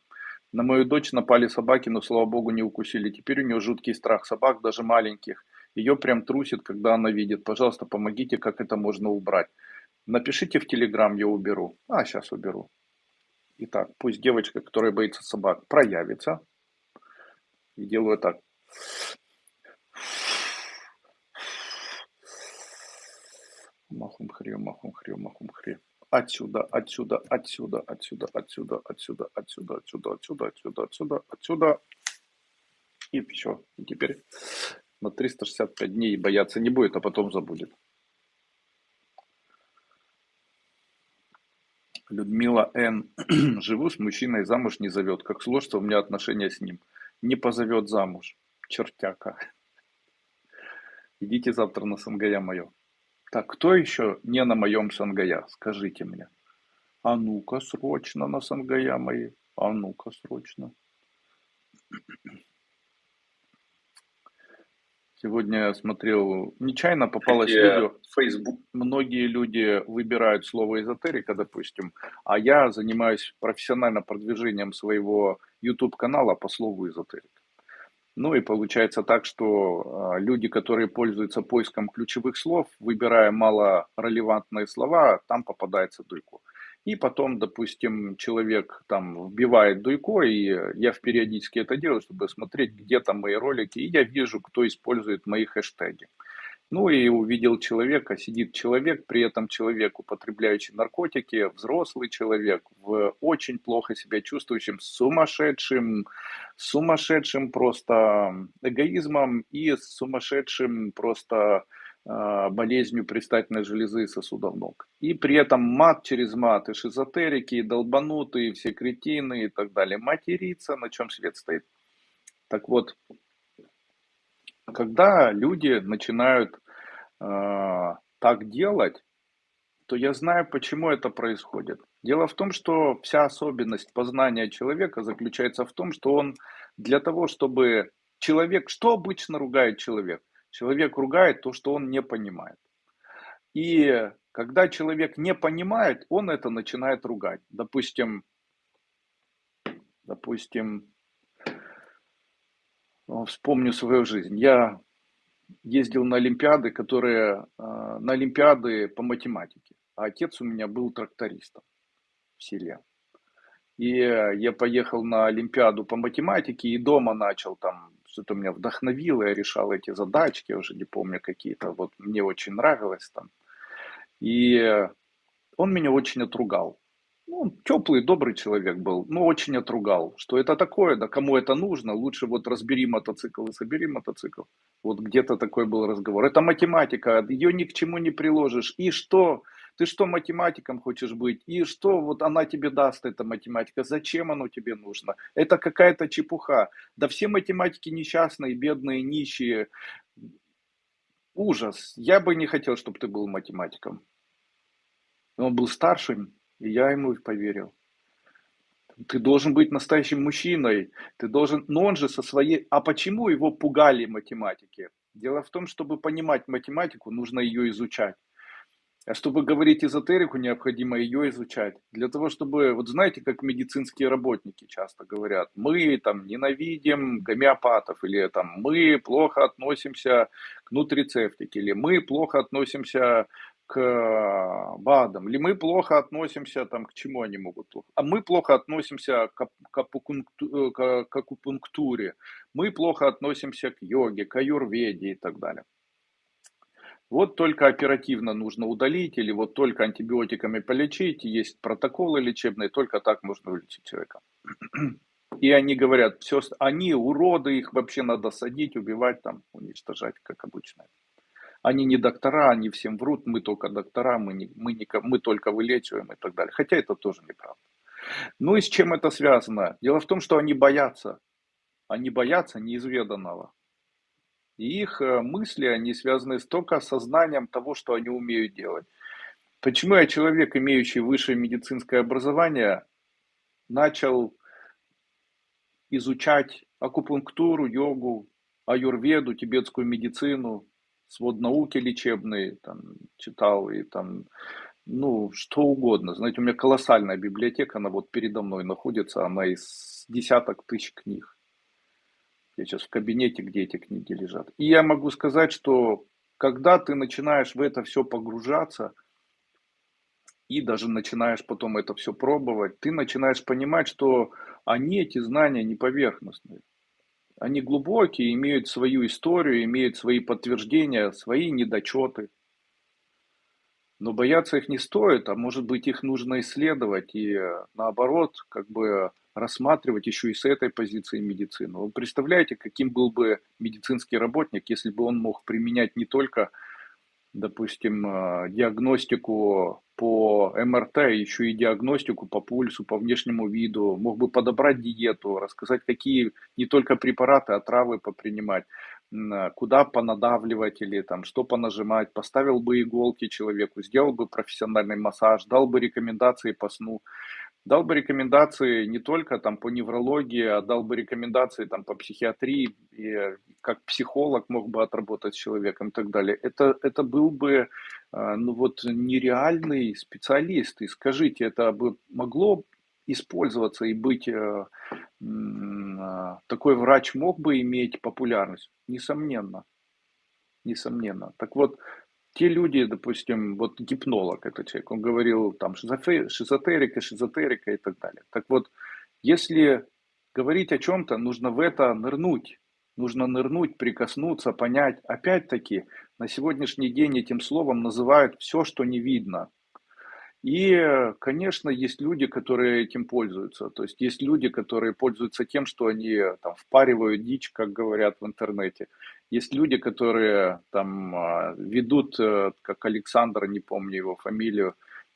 На мою дочь напали собаки, но, слава богу, не укусили. Теперь у нее жуткий страх собак, даже маленьких. Ее прям трусит, когда она видит. Пожалуйста, помогите, как это можно убрать. Напишите в Телеграм, я уберу. А, сейчас уберу. Итак, пусть девочка, которая боится собак, проявится. И делаю так. Махум хрю, махум хрю, махум хрю. Отсюда, отсюда, отсюда, отсюда, отсюда, отсюда, отсюда, отсюда, отсюда, отсюда, отсюда, отсюда. И все. И теперь на 365 дней бояться не будет, а потом забудет. Людмила Н. Живу с мужчиной, замуж не зовет. Как сложится у меня отношения с ним не позовет замуж. Чертяка. Идите завтра на Сангая мое. Так, кто еще не на моем Сангая? Скажите мне. А ну-ка срочно на Сангая мои. А ну-ка срочно. Сегодня я смотрел, нечаянно попалось Где видео. Facebook. Многие люди выбирают слово эзотерика, допустим, а я занимаюсь профессионально продвижением своего YouTube-канала по слову эзотерик. Ну и получается так, что а, люди, которые пользуются поиском ключевых слов, выбирая мало релевантные слова, там попадается дуйку. И потом, допустим, человек там вбивает дуйко, и я периодически это делаю, чтобы смотреть, где там мои ролики, и я вижу, кто использует мои хэштеги. Ну и увидел человека, сидит человек, при этом человек, употребляющий наркотики, взрослый человек, в очень плохо себя чувствующим, сумасшедшим, сумасшедшим просто эгоизмом и сумасшедшим просто болезнью предстательной железы и сосудов ног. И при этом мат через мат, и шизотерики, и долбанутые, и все кретины и так далее. Материться, на чем свет стоит. Так вот, когда люди начинают э, так делать, то я знаю, почему это происходит. Дело в том, что вся особенность познания человека заключается в том, что он для того, чтобы человек, что обычно ругает человек? Человек ругает то, что он не понимает. И когда человек не понимает, он это начинает ругать. Допустим, допустим, вспомню свою жизнь. Я ездил на Олимпиады, которые а, на Олимпиады по математике. А отец у меня был трактористом в селе. И я поехал на Олимпиаду по математике и дома начал там, что-то меня вдохновило, я решал эти задачки, уже не помню какие-то, вот мне очень нравилось там. И он меня очень отругал. Ну, он теплый, добрый человек был, но очень отругал, что это такое, да кому это нужно, лучше вот разбери мотоцикл и собери мотоцикл. Вот где-то такой был разговор. Это математика, ее ни к чему не приложишь. И что? Ты что, математиком хочешь быть? И что вот она тебе даст, эта математика? Зачем оно тебе нужно? Это какая-то чепуха. Да все математики несчастные, бедные, нищие. Ужас. Я бы не хотел, чтобы ты был математиком. Он был старшим, и я ему поверил. Ты должен быть настоящим мужчиной. Ты должен... Но он же со своей... А почему его пугали математики? Дело в том, чтобы понимать математику, нужно ее изучать. А чтобы говорить эзотерику, необходимо ее изучать. Для того, чтобы, вот знаете, как медицинские работники часто говорят, мы там ненавидим гомеопатов, или там мы плохо относимся к нутрицептике, или мы плохо относимся к БАДам, или мы плохо относимся там, к чему они могут а мы плохо относимся к, к, к акупунктуре, мы плохо относимся к йоге, к аюрведе и так далее. Вот только оперативно нужно удалить или вот только антибиотиками полечить, есть протоколы лечебные, только так можно вылечить человека. И они говорят, все, они уроды, их вообще надо садить, убивать, там, уничтожать, как обычно. Они не доктора, они всем врут, мы только доктора, мы, не, мы, не, мы только вылечиваем и так далее. Хотя это тоже неправда. Ну и с чем это связано? Дело в том, что они боятся. Они боятся неизведанного. И их э, мысли, они связаны только с сознанием того, что они умеют делать. Почему я человек, имеющий высшее медицинское образование, начал изучать акупунктуру, йогу, аюрведу, тибетскую медицину, свод науки лечебные, там, читал и там, ну, что угодно. Знаете, у меня колоссальная библиотека, она вот передо мной находится, она из десяток тысяч книг. Я сейчас в кабинете, где эти книги лежат. И я могу сказать, что когда ты начинаешь в это все погружаться, и даже начинаешь потом это все пробовать, ты начинаешь понимать, что они, эти знания, не поверхностные. Они глубокие, имеют свою историю, имеют свои подтверждения, свои недочеты. Но бояться их не стоит, а может быть их нужно исследовать и наоборот, как бы рассматривать еще и с этой позиции медицину. Вы представляете, каким был бы медицинский работник, если бы он мог применять не только, допустим, э, диагностику по МРТ, еще и диагностику по пульсу, по внешнему виду, мог бы подобрать диету, рассказать, какие не только препараты, а травы попринимать, э, куда понадавливать или там, что понажимать, поставил бы иголки человеку, сделал бы профессиональный массаж, дал бы рекомендации по сну дал бы рекомендации не только там по неврологии, а дал бы рекомендации там по психиатрии, и как психолог мог бы отработать с человеком и так далее. Это, это был бы а, ну вот нереальный специалист. И скажите, это бы могло использоваться и быть, э, а, такой врач мог бы иметь популярность? Несомненно. Несомненно. Так вот, те люди, допустим, вот гипнолог это человек, он говорил там шизотерика, шизотерика и так далее. Так вот, если говорить о чем-то, нужно в это нырнуть. Нужно нырнуть, прикоснуться, понять. Опять-таки, на сегодняшний день этим словом называют все, что не видно. И, конечно, есть люди, которые этим пользуются. То есть есть люди, которые пользуются тем, что они там впаривают дичь, как говорят в интернете. Есть люди, которые там а, ведут, э, как Александр, не помню его фамилию,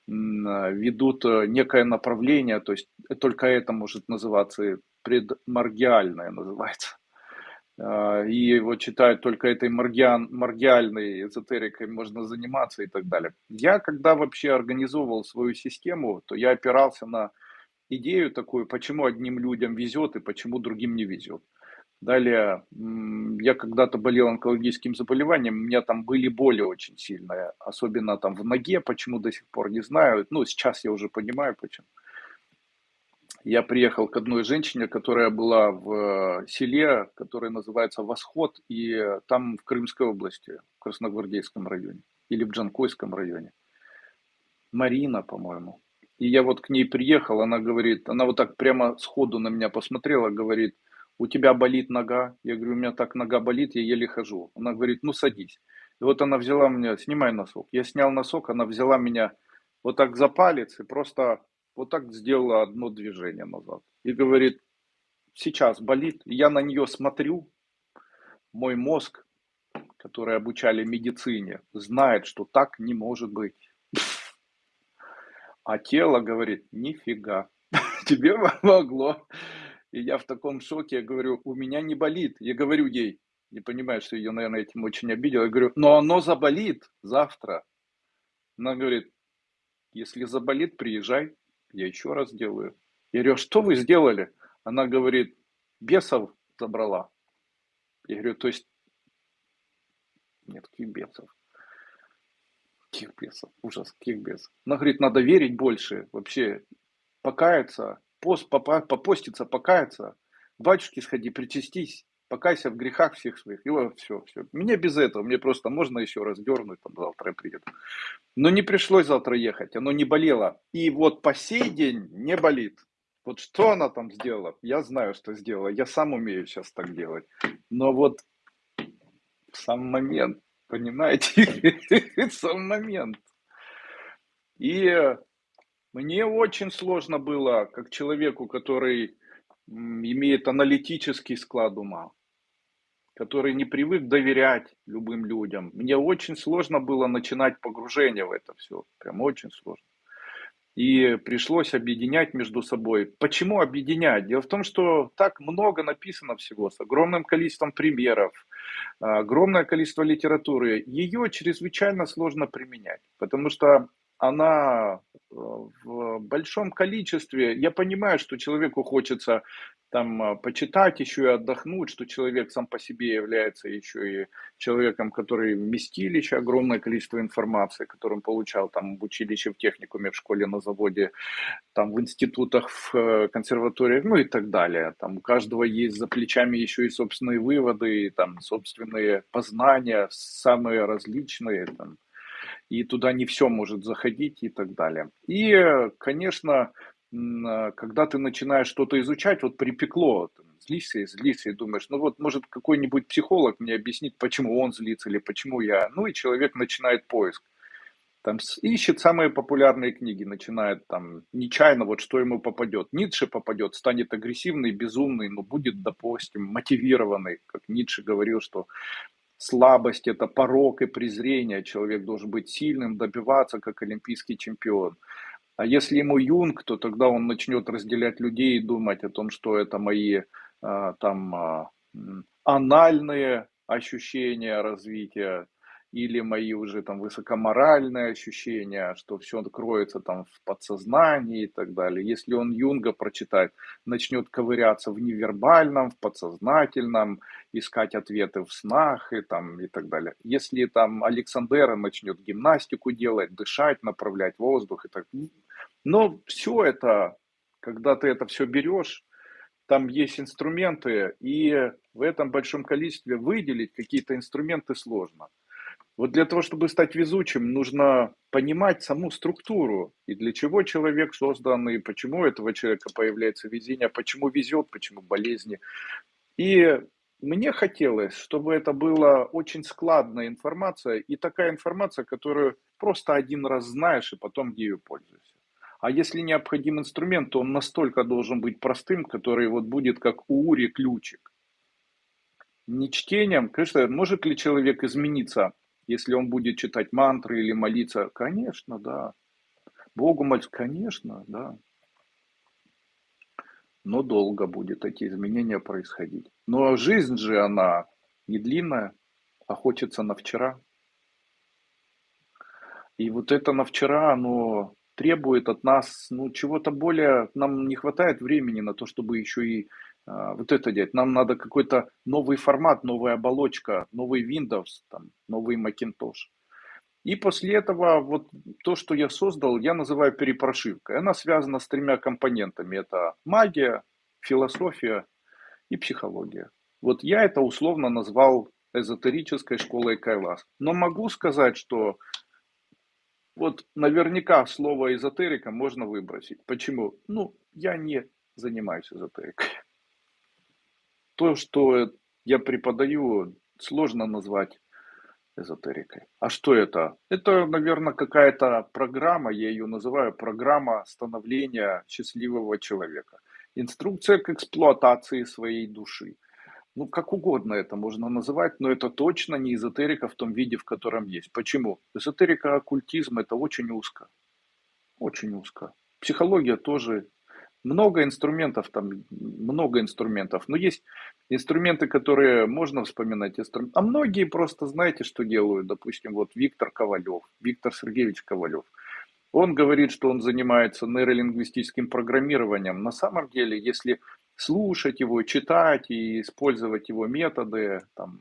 а, ведут э, некое направление, то есть только это может называться предмаргиальное называется. А, и его читают только этой маргиан, маргиальной эзотерикой можно заниматься и так далее. Я, когда вообще организовывал свою систему, то я опирался на идею такую, почему одним людям везет и почему другим не везет. Далее, я когда-то болел онкологическим заболеванием, у меня там были боли очень сильные, особенно там в ноге, почему до сих пор не знаю, ну сейчас я уже понимаю почему я приехал к одной женщине, которая была в э, селе, которое называется Восход, и там в Крымской области, в Красногвардейском районе, или в Джанкойском районе. Марина, по-моему. И я вот к ней приехал, она говорит, она вот так прямо сходу на меня посмотрела, говорит, у тебя болит нога? Я говорю, у меня так нога болит, я еле хожу. Она говорит, ну садись. И вот она взяла меня, снимай носок. Я снял носок, она взяла меня вот так за палец и просто вот так сделала одно движение назад. И говорит, сейчас болит, я на нее смотрю, мой мозг, который обучали медицине, знает, что так не может быть. А тело говорит, нифига, тебе помогло. И я в таком шоке, я говорю, у меня не болит. Я говорю ей, не понимаю, что ее, наверное, этим очень обидел. Я говорю, но оно заболит завтра. Она говорит, если заболит, приезжай, я еще раз сделаю. Я говорю, «А что вы сделали? Она говорит, бесов забрала. Я говорю, то есть, нет, каких бесов? Каких бесов? Ужас, каких бесов? Она говорит, надо верить больше, вообще покаяться, пост, попоститься, покаяться, к батюшке сходи, причастись, покайся в грехах всех своих. И вот все, все. Мне без этого, мне просто можно еще раз дернуть, там завтра я приеду. Но не пришлось завтра ехать, оно не болело. И вот по сей день не болит. Вот что она там сделала, я знаю, что сделала. Я сам умею сейчас так делать. Но вот в сам момент, понимаете, сам момент. И мне очень сложно было, как человеку, который имеет аналитический склад ума, который не привык доверять любым людям. Мне очень сложно было начинать погружение в это все. Прям очень сложно. И пришлось объединять между собой. Почему объединять? Дело в том, что так много написано всего, с огромным количеством примеров, огромное количество литературы. Ее чрезвычайно сложно применять, потому что она э, в большом количестве. Я понимаю, что человеку хочется там э, почитать еще и отдохнуть, что человек сам по себе является еще и человеком, который вместилище, огромное количество информации, которым получал там в училище, в техникуме, в школе, на заводе, там в институтах, в э, консерваториях, ну и так далее. Там у каждого есть за плечами еще и собственные выводы, и, там собственные познания, самые различные, там, и туда не все может заходить и так далее. И, конечно, а, когда ты начинаешь что-то изучать, вот припекло, злишься и злишься, и думаешь, ну вот, может, какой-нибудь психолог мне объяснит, почему он злится или почему я. Ну и человек начинает поиск. Там ищет самые популярные книги, начинает там нечаянно, вот что ему попадет. Ницше попадет, станет агрессивный, безумный, но будет, допустим, мотивированный, как Ницше говорил, что слабость, это порог и презрение. Человек должен быть сильным, добиваться, как олимпийский чемпион. А если ему юнг, то тогда он начнет разделять людей и думать о том, что это мои а, там а, анальные ощущения развития, или мои уже там высокоморальные ощущения, что все кроется там в подсознании и так далее. Если он Юнга прочитает, начнет ковыряться в невербальном, в подсознательном, искать ответы в снах и, там, и так далее. Если там Александера начнет гимнастику делать, дышать, направлять воздух и так Но все это, когда ты это все берешь, там есть инструменты, и в этом большом количестве выделить какие-то инструменты сложно. Вот для того, чтобы стать везучим, нужно понимать саму структуру, и для чего человек создан, и почему у этого человека появляется везение, почему везет, почему болезни. И мне хотелось, чтобы это была очень складная информация, и такая информация, которую просто один раз знаешь, и потом ею пользуешься. А если необходим инструмент, то он настолько должен быть простым, который вот будет как у Ури ключик. Не чтением, конечно, может ли человек измениться если он будет читать мантры или молиться, конечно, да. Богу молиться, конечно, да. Но долго будет эти изменения происходить. Но жизнь же, она не длинная, а хочется на вчера. И вот это на вчера, оно требует от нас, ну, чего-то более, нам не хватает времени на то, чтобы еще и а, вот это делать. Нам надо какой-то новый формат, новая оболочка, новый Windows, там, новый Macintosh. И после этого вот то, что я создал, я называю перепрошивкой. Она связана с тремя компонентами. Это магия, философия и психология. Вот я это условно назвал эзотерической школой Кайлас. Но могу сказать, что вот наверняка слово эзотерика можно выбросить. Почему? Ну, я не занимаюсь эзотерикой то, что я преподаю, сложно назвать эзотерикой. А что это? Это, наверное, какая-то программа, я ее называю программа становления счастливого человека. Инструкция к эксплуатации своей души. Ну, как угодно это можно называть, но это точно не эзотерика в том виде, в котором есть. Почему? Эзотерика, оккультизм – это очень узко. Очень узко. Психология тоже много инструментов, там много инструментов. Но есть инструменты, которые можно вспоминать. А многие просто знаете, что делают. Допустим, вот Виктор Ковалев, Виктор Сергеевич Ковалев. Он говорит, что он занимается нейролингвистическим программированием. На самом деле, если слушать его, читать и использовать его методы, там,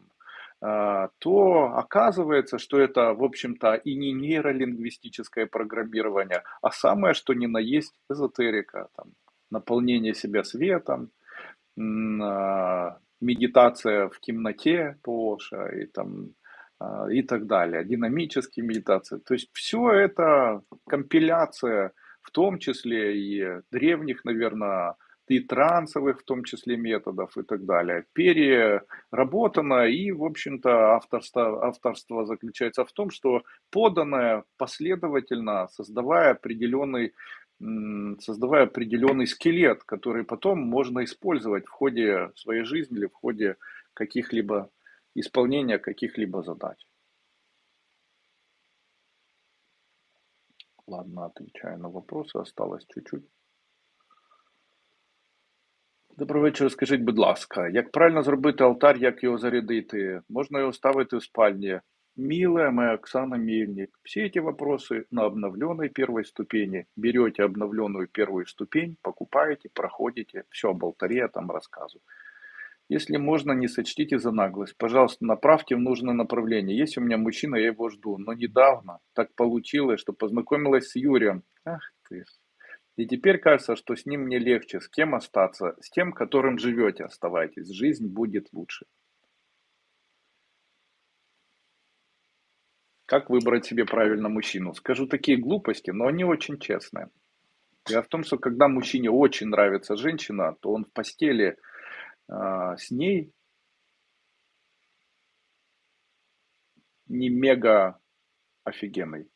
а, то оказывается, что это, в общем-то, и не нейролингвистическое программирование, а самое, что ни на есть эзотерика. Там, наполнение себя светом, а, медитация в темноте Поша и, там, а, и так далее, динамические медитации. То есть все это компиляция, в том числе и древних, наверное, и трансовых в том числе методов и так далее, переработано, и, в общем-то, авторство, авторство заключается в том, что поданное последовательно, создавая определенный создавая определенный скелет, который потом можно использовать в ходе своей жизни или в ходе каких-либо исполнения каких-либо задач. Ладно, отвечаю на вопросы, осталось чуть-чуть. Добрий вечір. Скажіть, будь ласка, як правильно зробити алтарь, як його зарядити? Можна його ставити в спальні? Милая моя Оксана Мельник, все эти вопросы на обновленной первой ступени. Берете обновленную первую ступень, покупаете, проходите, все об алтаре я там рассказываю. Если можно, не сочтите за наглость. Пожалуйста, направьте в нужное направление. Есть у меня мужчина, я его жду. Но недавно так получилось, что познакомилась с Юрием. Ах ты. И теперь кажется, что с ним мне легче. С кем остаться? С тем, которым живете, оставайтесь. Жизнь будет лучше. Как выбрать себе правильно мужчину? Скажу такие глупости, но они очень честные. Дело в том, что когда мужчине очень нравится женщина, то он в постели э, с ней не мега офигенный.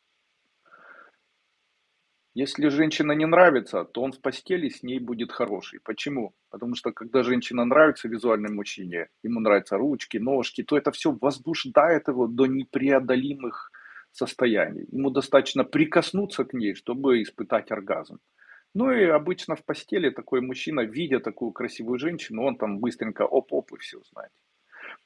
Если женщина не нравится, то он в постели с ней будет хороший. Почему? Потому что когда женщина нравится визуальной мужчине, ему нравятся ручки, ножки, то это все возбуждает его до непреодолимых состояний. Ему достаточно прикоснуться к ней, чтобы испытать оргазм. Ну и обычно в постели такой мужчина, видя такую красивую женщину, он там быстренько оп-оп и все, знаете.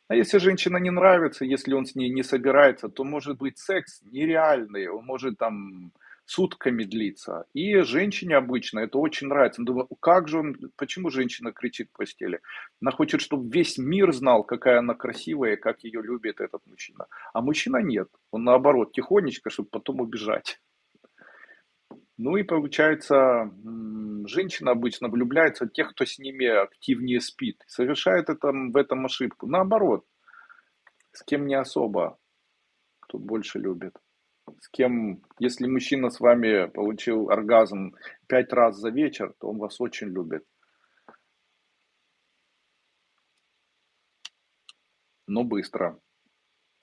А если женщина не нравится, если он с ней не собирается, то может быть секс нереальный, он может там сутками длится. И женщине обычно это очень нравится. Он думает, как же он, почему женщина кричит в постели? Она хочет, чтобы весь мир знал, какая она красивая, как ее любит этот мужчина. А мужчина нет. Он наоборот, тихонечко, чтобы потом убежать. Ну и получается, женщина обычно влюбляется в тех, кто с ними активнее спит. Совершает это, в этом ошибку. Наоборот, с кем не особо, тут больше любит с кем, если мужчина с вами получил оргазм пять раз за вечер, то он вас очень любит. Но быстро.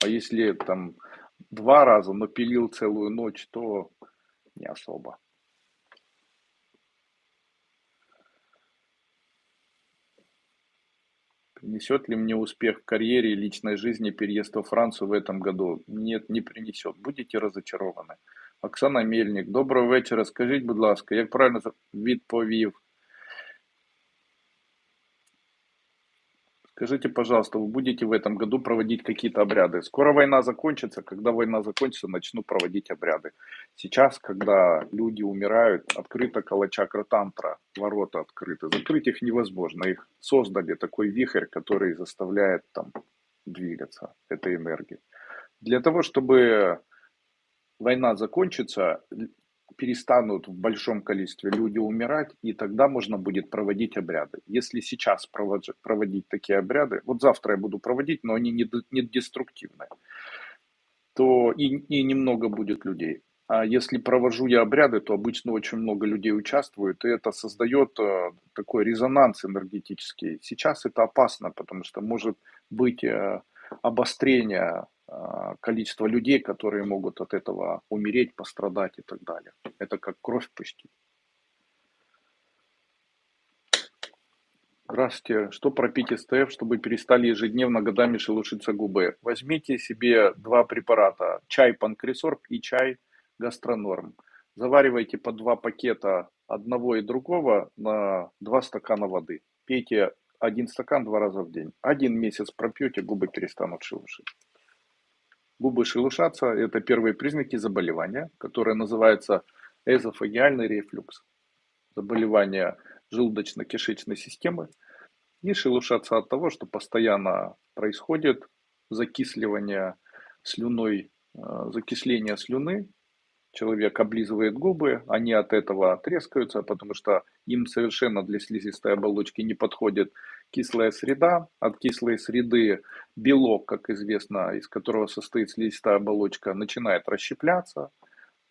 А если там два раза, но пилил целую ночь, то не особо. Принесет ли мне успех в карьере и личной жизни переезд во Францию в этом году? Нет, не принесет. Будете разочарованы. Оксана Мельник, доброго вечора. Скажіть, будь ласка, як правильно відповів Скажите, пожалуйста, вы будете в этом году проводить какие-то обряды? Скоро война закончится. Когда война закончится, начну проводить обряды. Сейчас, когда люди умирают, открыта калачакра тантра, ворота открыты. Закрыть их невозможно. Их создали такой вихрь, который заставляет там двигаться этой энергией. Для того, чтобы война закончится, перестанут в большом количестве люди умирать, и тогда можно будет проводить обряды. Если сейчас проводить такие обряды, вот завтра я буду проводить, но они не, деструктивные, то и, и немного будет людей. А если провожу я обряды, то обычно очень много людей участвуют, и это создает э, такой резонанс энергетический. Сейчас это опасно, потому что может быть э, обострение количество людей, которые могут от этого умереть, пострадать и так далее. Это как кровь пустить. Здравствуйте. Что пропить СТФ, чтобы перестали ежедневно годами шелушиться губы? Возьмите себе два препарата. Чай Панкресорб и чай Гастронорм. Заваривайте по два пакета одного и другого на два стакана воды. Пейте один стакан два раза в день. Один месяц пропьете, губы перестанут шелушить. Губы шелушатся – это первые признаки заболевания, которое называется эзофагиальный рефлюкс. Заболевание желудочно-кишечной системы. И шелушатся от того, что постоянно происходит закисливание слюной, э, закисление слюны, человек облизывает губы, они от этого трескаются, потому что им совершенно для слизистой оболочки не подходит кислая среда. От кислой среды белок, как известно, из которого состоит слизистая оболочка, начинает расщепляться,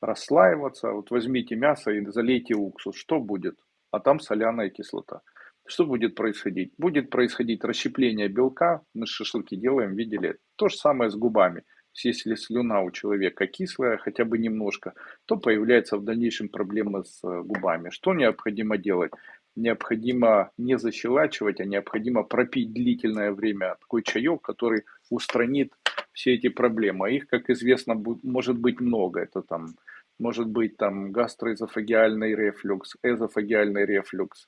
расслаиваться. Вот возьмите мясо и залейте уксус. Что будет? А там соляная кислота. Что будет происходить? Будет происходить расщепление белка. Мы шашлыки делаем, видели. То же самое с губами. Если слюна у человека кислая, хотя бы немножко, то появляется в дальнейшем проблема с э, губами. Что необходимо делать? Необходимо не защелачивать, а необходимо пропить длительное время такой чаек, который устранит все эти проблемы. Их, как известно, может быть много. Это там может быть там гастроэзофагиальный рефлюкс, эзофагиальный рефлюкс,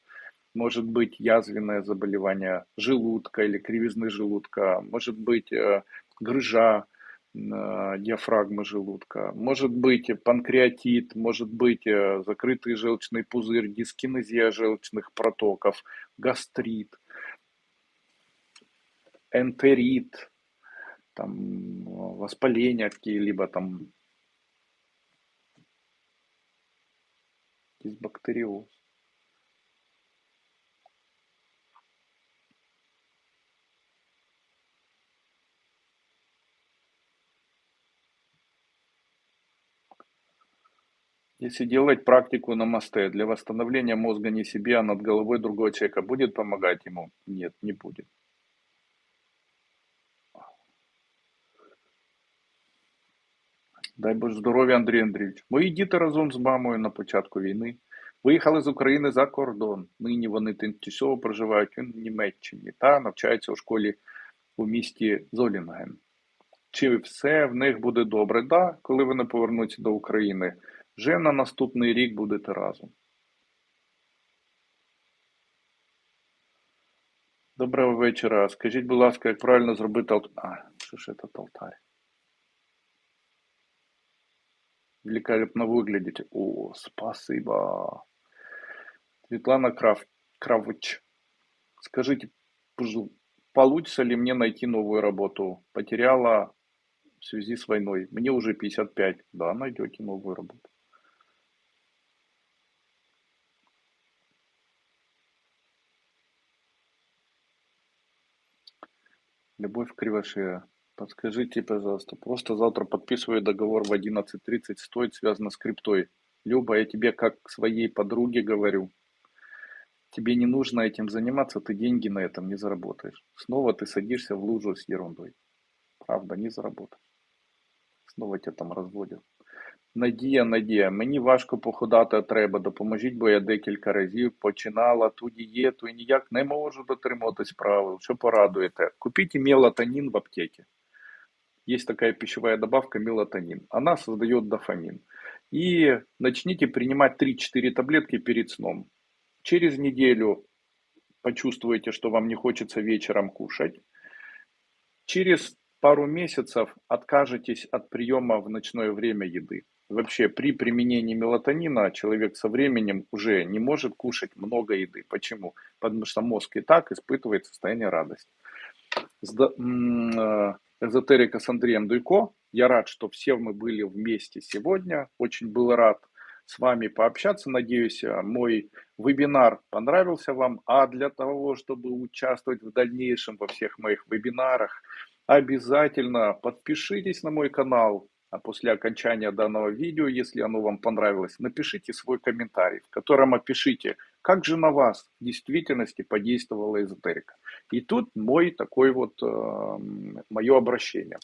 может быть язвенное заболевание желудка или кривизны желудка, может быть э, грыжа, диафрагмы желудка, может быть панкреатит, может быть э, закрытый желчный пузырь, дискинезия желчных протоков, гастрит, энтерит, там, воспаления какие-либо там, дисбактериоз. Если делать практику на мосте для восстановления мозга не себе, а над головой другого человека, будет помогать ему? Нет, не будет. Дай Боже здоров'я, Андрій Андрійович. Мої діти разом з мамою на початку війни виїхали з України за кордон. Нині вони тимчасово проживають у Німеччині та навчаються у школі у місті Золінген. Чи все в них буде добре? Да, коли вони повернуться до України. Вже на наступний рік будете разом. Доброго вечора. Скажіть, будь ласка, як правильно зробити алтарь? А, що ж це алтарь? Великолепно выглядите. О, спасибо. Светлана Крав... Кравыч. Скажите, получится ли мне найти новую работу? Потеряла в связи с войной. Мне уже 55. Да, найдете новую работу. Любовь Кривошея. Подскажите, пожалуйста, просто завтра подписываю договор в 11.30, стоит связано с криптой. Люба, я тебе как своей подруге говорю, тебе не нужно этим заниматься, ты деньги на этом не заработаешь. Снова ты садишься в лужу с ерундой. Правда, не заработаешь. Снова тебя там разводят. Надія, Надія, мені важко походати треба, допоможіть, бо я декілька разів починала ту дієту і ніяк не можу дотримуватись правил. Що порадуєте? Купіть мелатонин в аптеке. Есть такая пищевая добавка мелатонин. Она создает дофамин. И начните принимать 3-4 таблетки перед сном. Через неделю почувствуете, что вам не хочется вечером кушать. Через пару месяцев откажетесь от приема в ночное время еды вообще при применении мелатонина человек со временем уже не может кушать много еды. Почему? Потому что мозг и так испытывает состояние радости. Э, эзотерика с Андреем Дуйко. Я рад, что все мы были вместе сегодня. Очень был рад с вами пообщаться. Надеюсь, э, мой вебинар понравился вам. А для того, чтобы участвовать в дальнейшем во всех моих вебинарах, обязательно подпишитесь на мой канал, после окончания данного видео, если оно вам понравилось, напишите свой комментарий, в котором опишите, как же на вас в действительности подействовала эзотерика. И тут мой такой вот, э, мое обращение.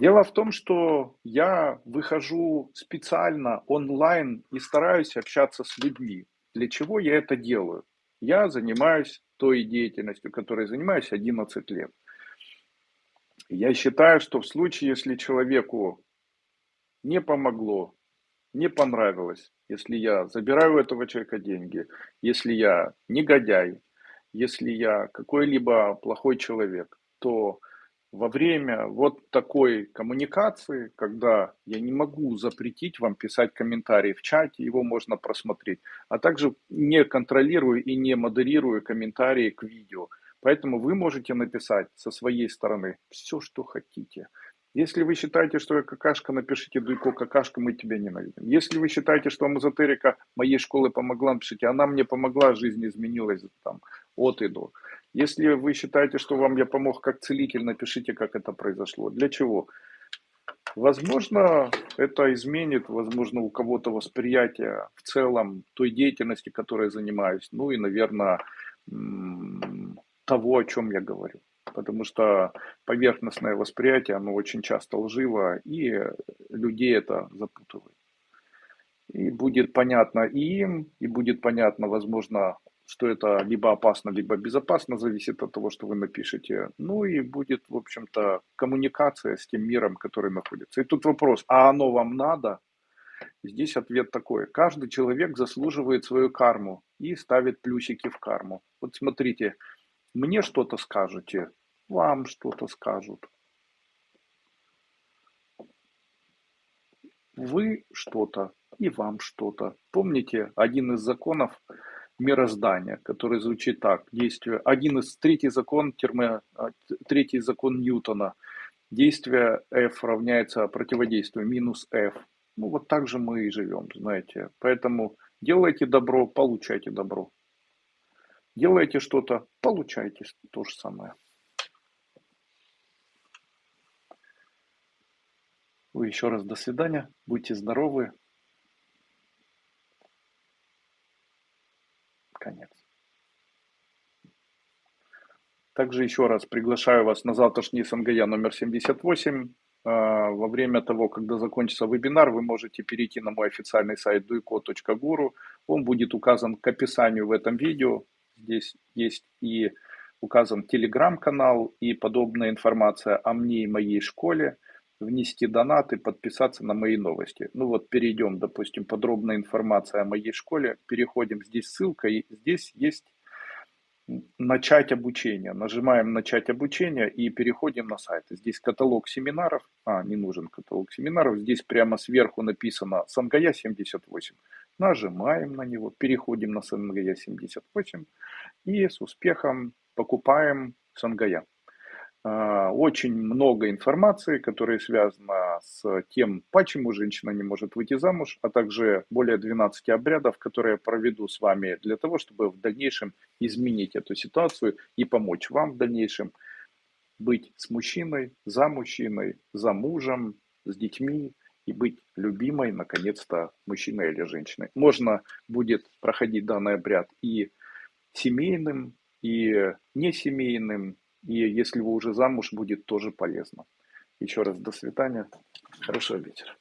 Дело в том, что я выхожу специально онлайн и стараюсь общаться с людьми. Для чего я это делаю? Я занимаюсь той деятельностью, которой занимаюсь 11 лет. Я считаю, что в случае, если человеку не помогло, не понравилось, если я забираю у этого человека деньги, если я негодяй, если я какой-либо плохой человек, то во время вот такой коммуникации, когда я не могу запретить вам писать комментарии в чате, его можно просмотреть, а также не контролирую и не модерирую комментарии к видео. Поэтому вы можете написать со своей стороны все, что хотите. Если вы считаете, что я какашка, напишите Дуйко какашка, мы тебя ненавидим. Если вы считаете, что эзотерика моей школы помогла, напишите, она мне помогла, жизнь изменилась там, от и до. Если вы считаете, что вам я помог как целитель, напишите, как это произошло. Для чего? Возможно, это изменит, возможно, у кого-то восприятие в целом той деятельности, которой я занимаюсь. Ну и, наверное, того, о чем я говорю. Потому что поверхностное восприятие, оно очень часто лживо, и людей это запутывает. И будет понятно и им, и будет понятно, возможно, что это либо опасно, либо безопасно, зависит от того, что вы напишете. Ну и будет, в общем-то, коммуникация с тем миром, который находится. И тут вопрос, а оно вам надо? Здесь ответ такой. Каждый человек заслуживает свою карму и ставит плюсики в карму. Вот смотрите, мне что-то скажете, вам что-то скажут. Вы что-то и вам что-то. Помните один из законов мироздания, который звучит так. Действие. Один из третий закон термо, а, третий закон Ньютона. Действие F равняется противодействию минус F. Ну вот так же мы и живем, знаете. Поэтому делайте добро, получайте добро. Делаете что-то, получайте то же самое. Еще раз до свидания. Будьте здоровы. Конец. Также еще раз приглашаю вас на завтрашний СНГЯ номер 78. А, во время того, когда закончится вебинар, вы можете перейти на мой официальный сайт duiko.guru. Он будет указан к описанию в этом видео. Здесь есть и указан телеграм-канал и подобная информация о мне и моей школе. Внести донаты, подписаться на мои новости. Ну вот перейдем, допустим, подробная информация о моей школе. Переходим, здесь ссылка, и здесь есть начать обучение. Нажимаем начать обучение и переходим на сайт. Здесь каталог семинаров. А, не нужен каталог семинаров. Здесь прямо сверху написано Сангая 78. Нажимаем на него, переходим на Сангая 78 и с успехом покупаем Сангая. А, очень много информации, которая связана с тем, почему женщина не может выйти замуж, а также более 12 обрядов, которые я проведу с вами для того, чтобы в дальнейшем изменить эту ситуацию и помочь вам в дальнейшем быть с мужчиной, за мужчиной, за мужем, с детьми, и быть любимой, наконец-то, мужчиной или женщиной. Можно будет проходить данный обряд и семейным, и несемейным, и если вы уже замуж, будет тоже полезно. Еще раз до свидания. Хорошего вечера.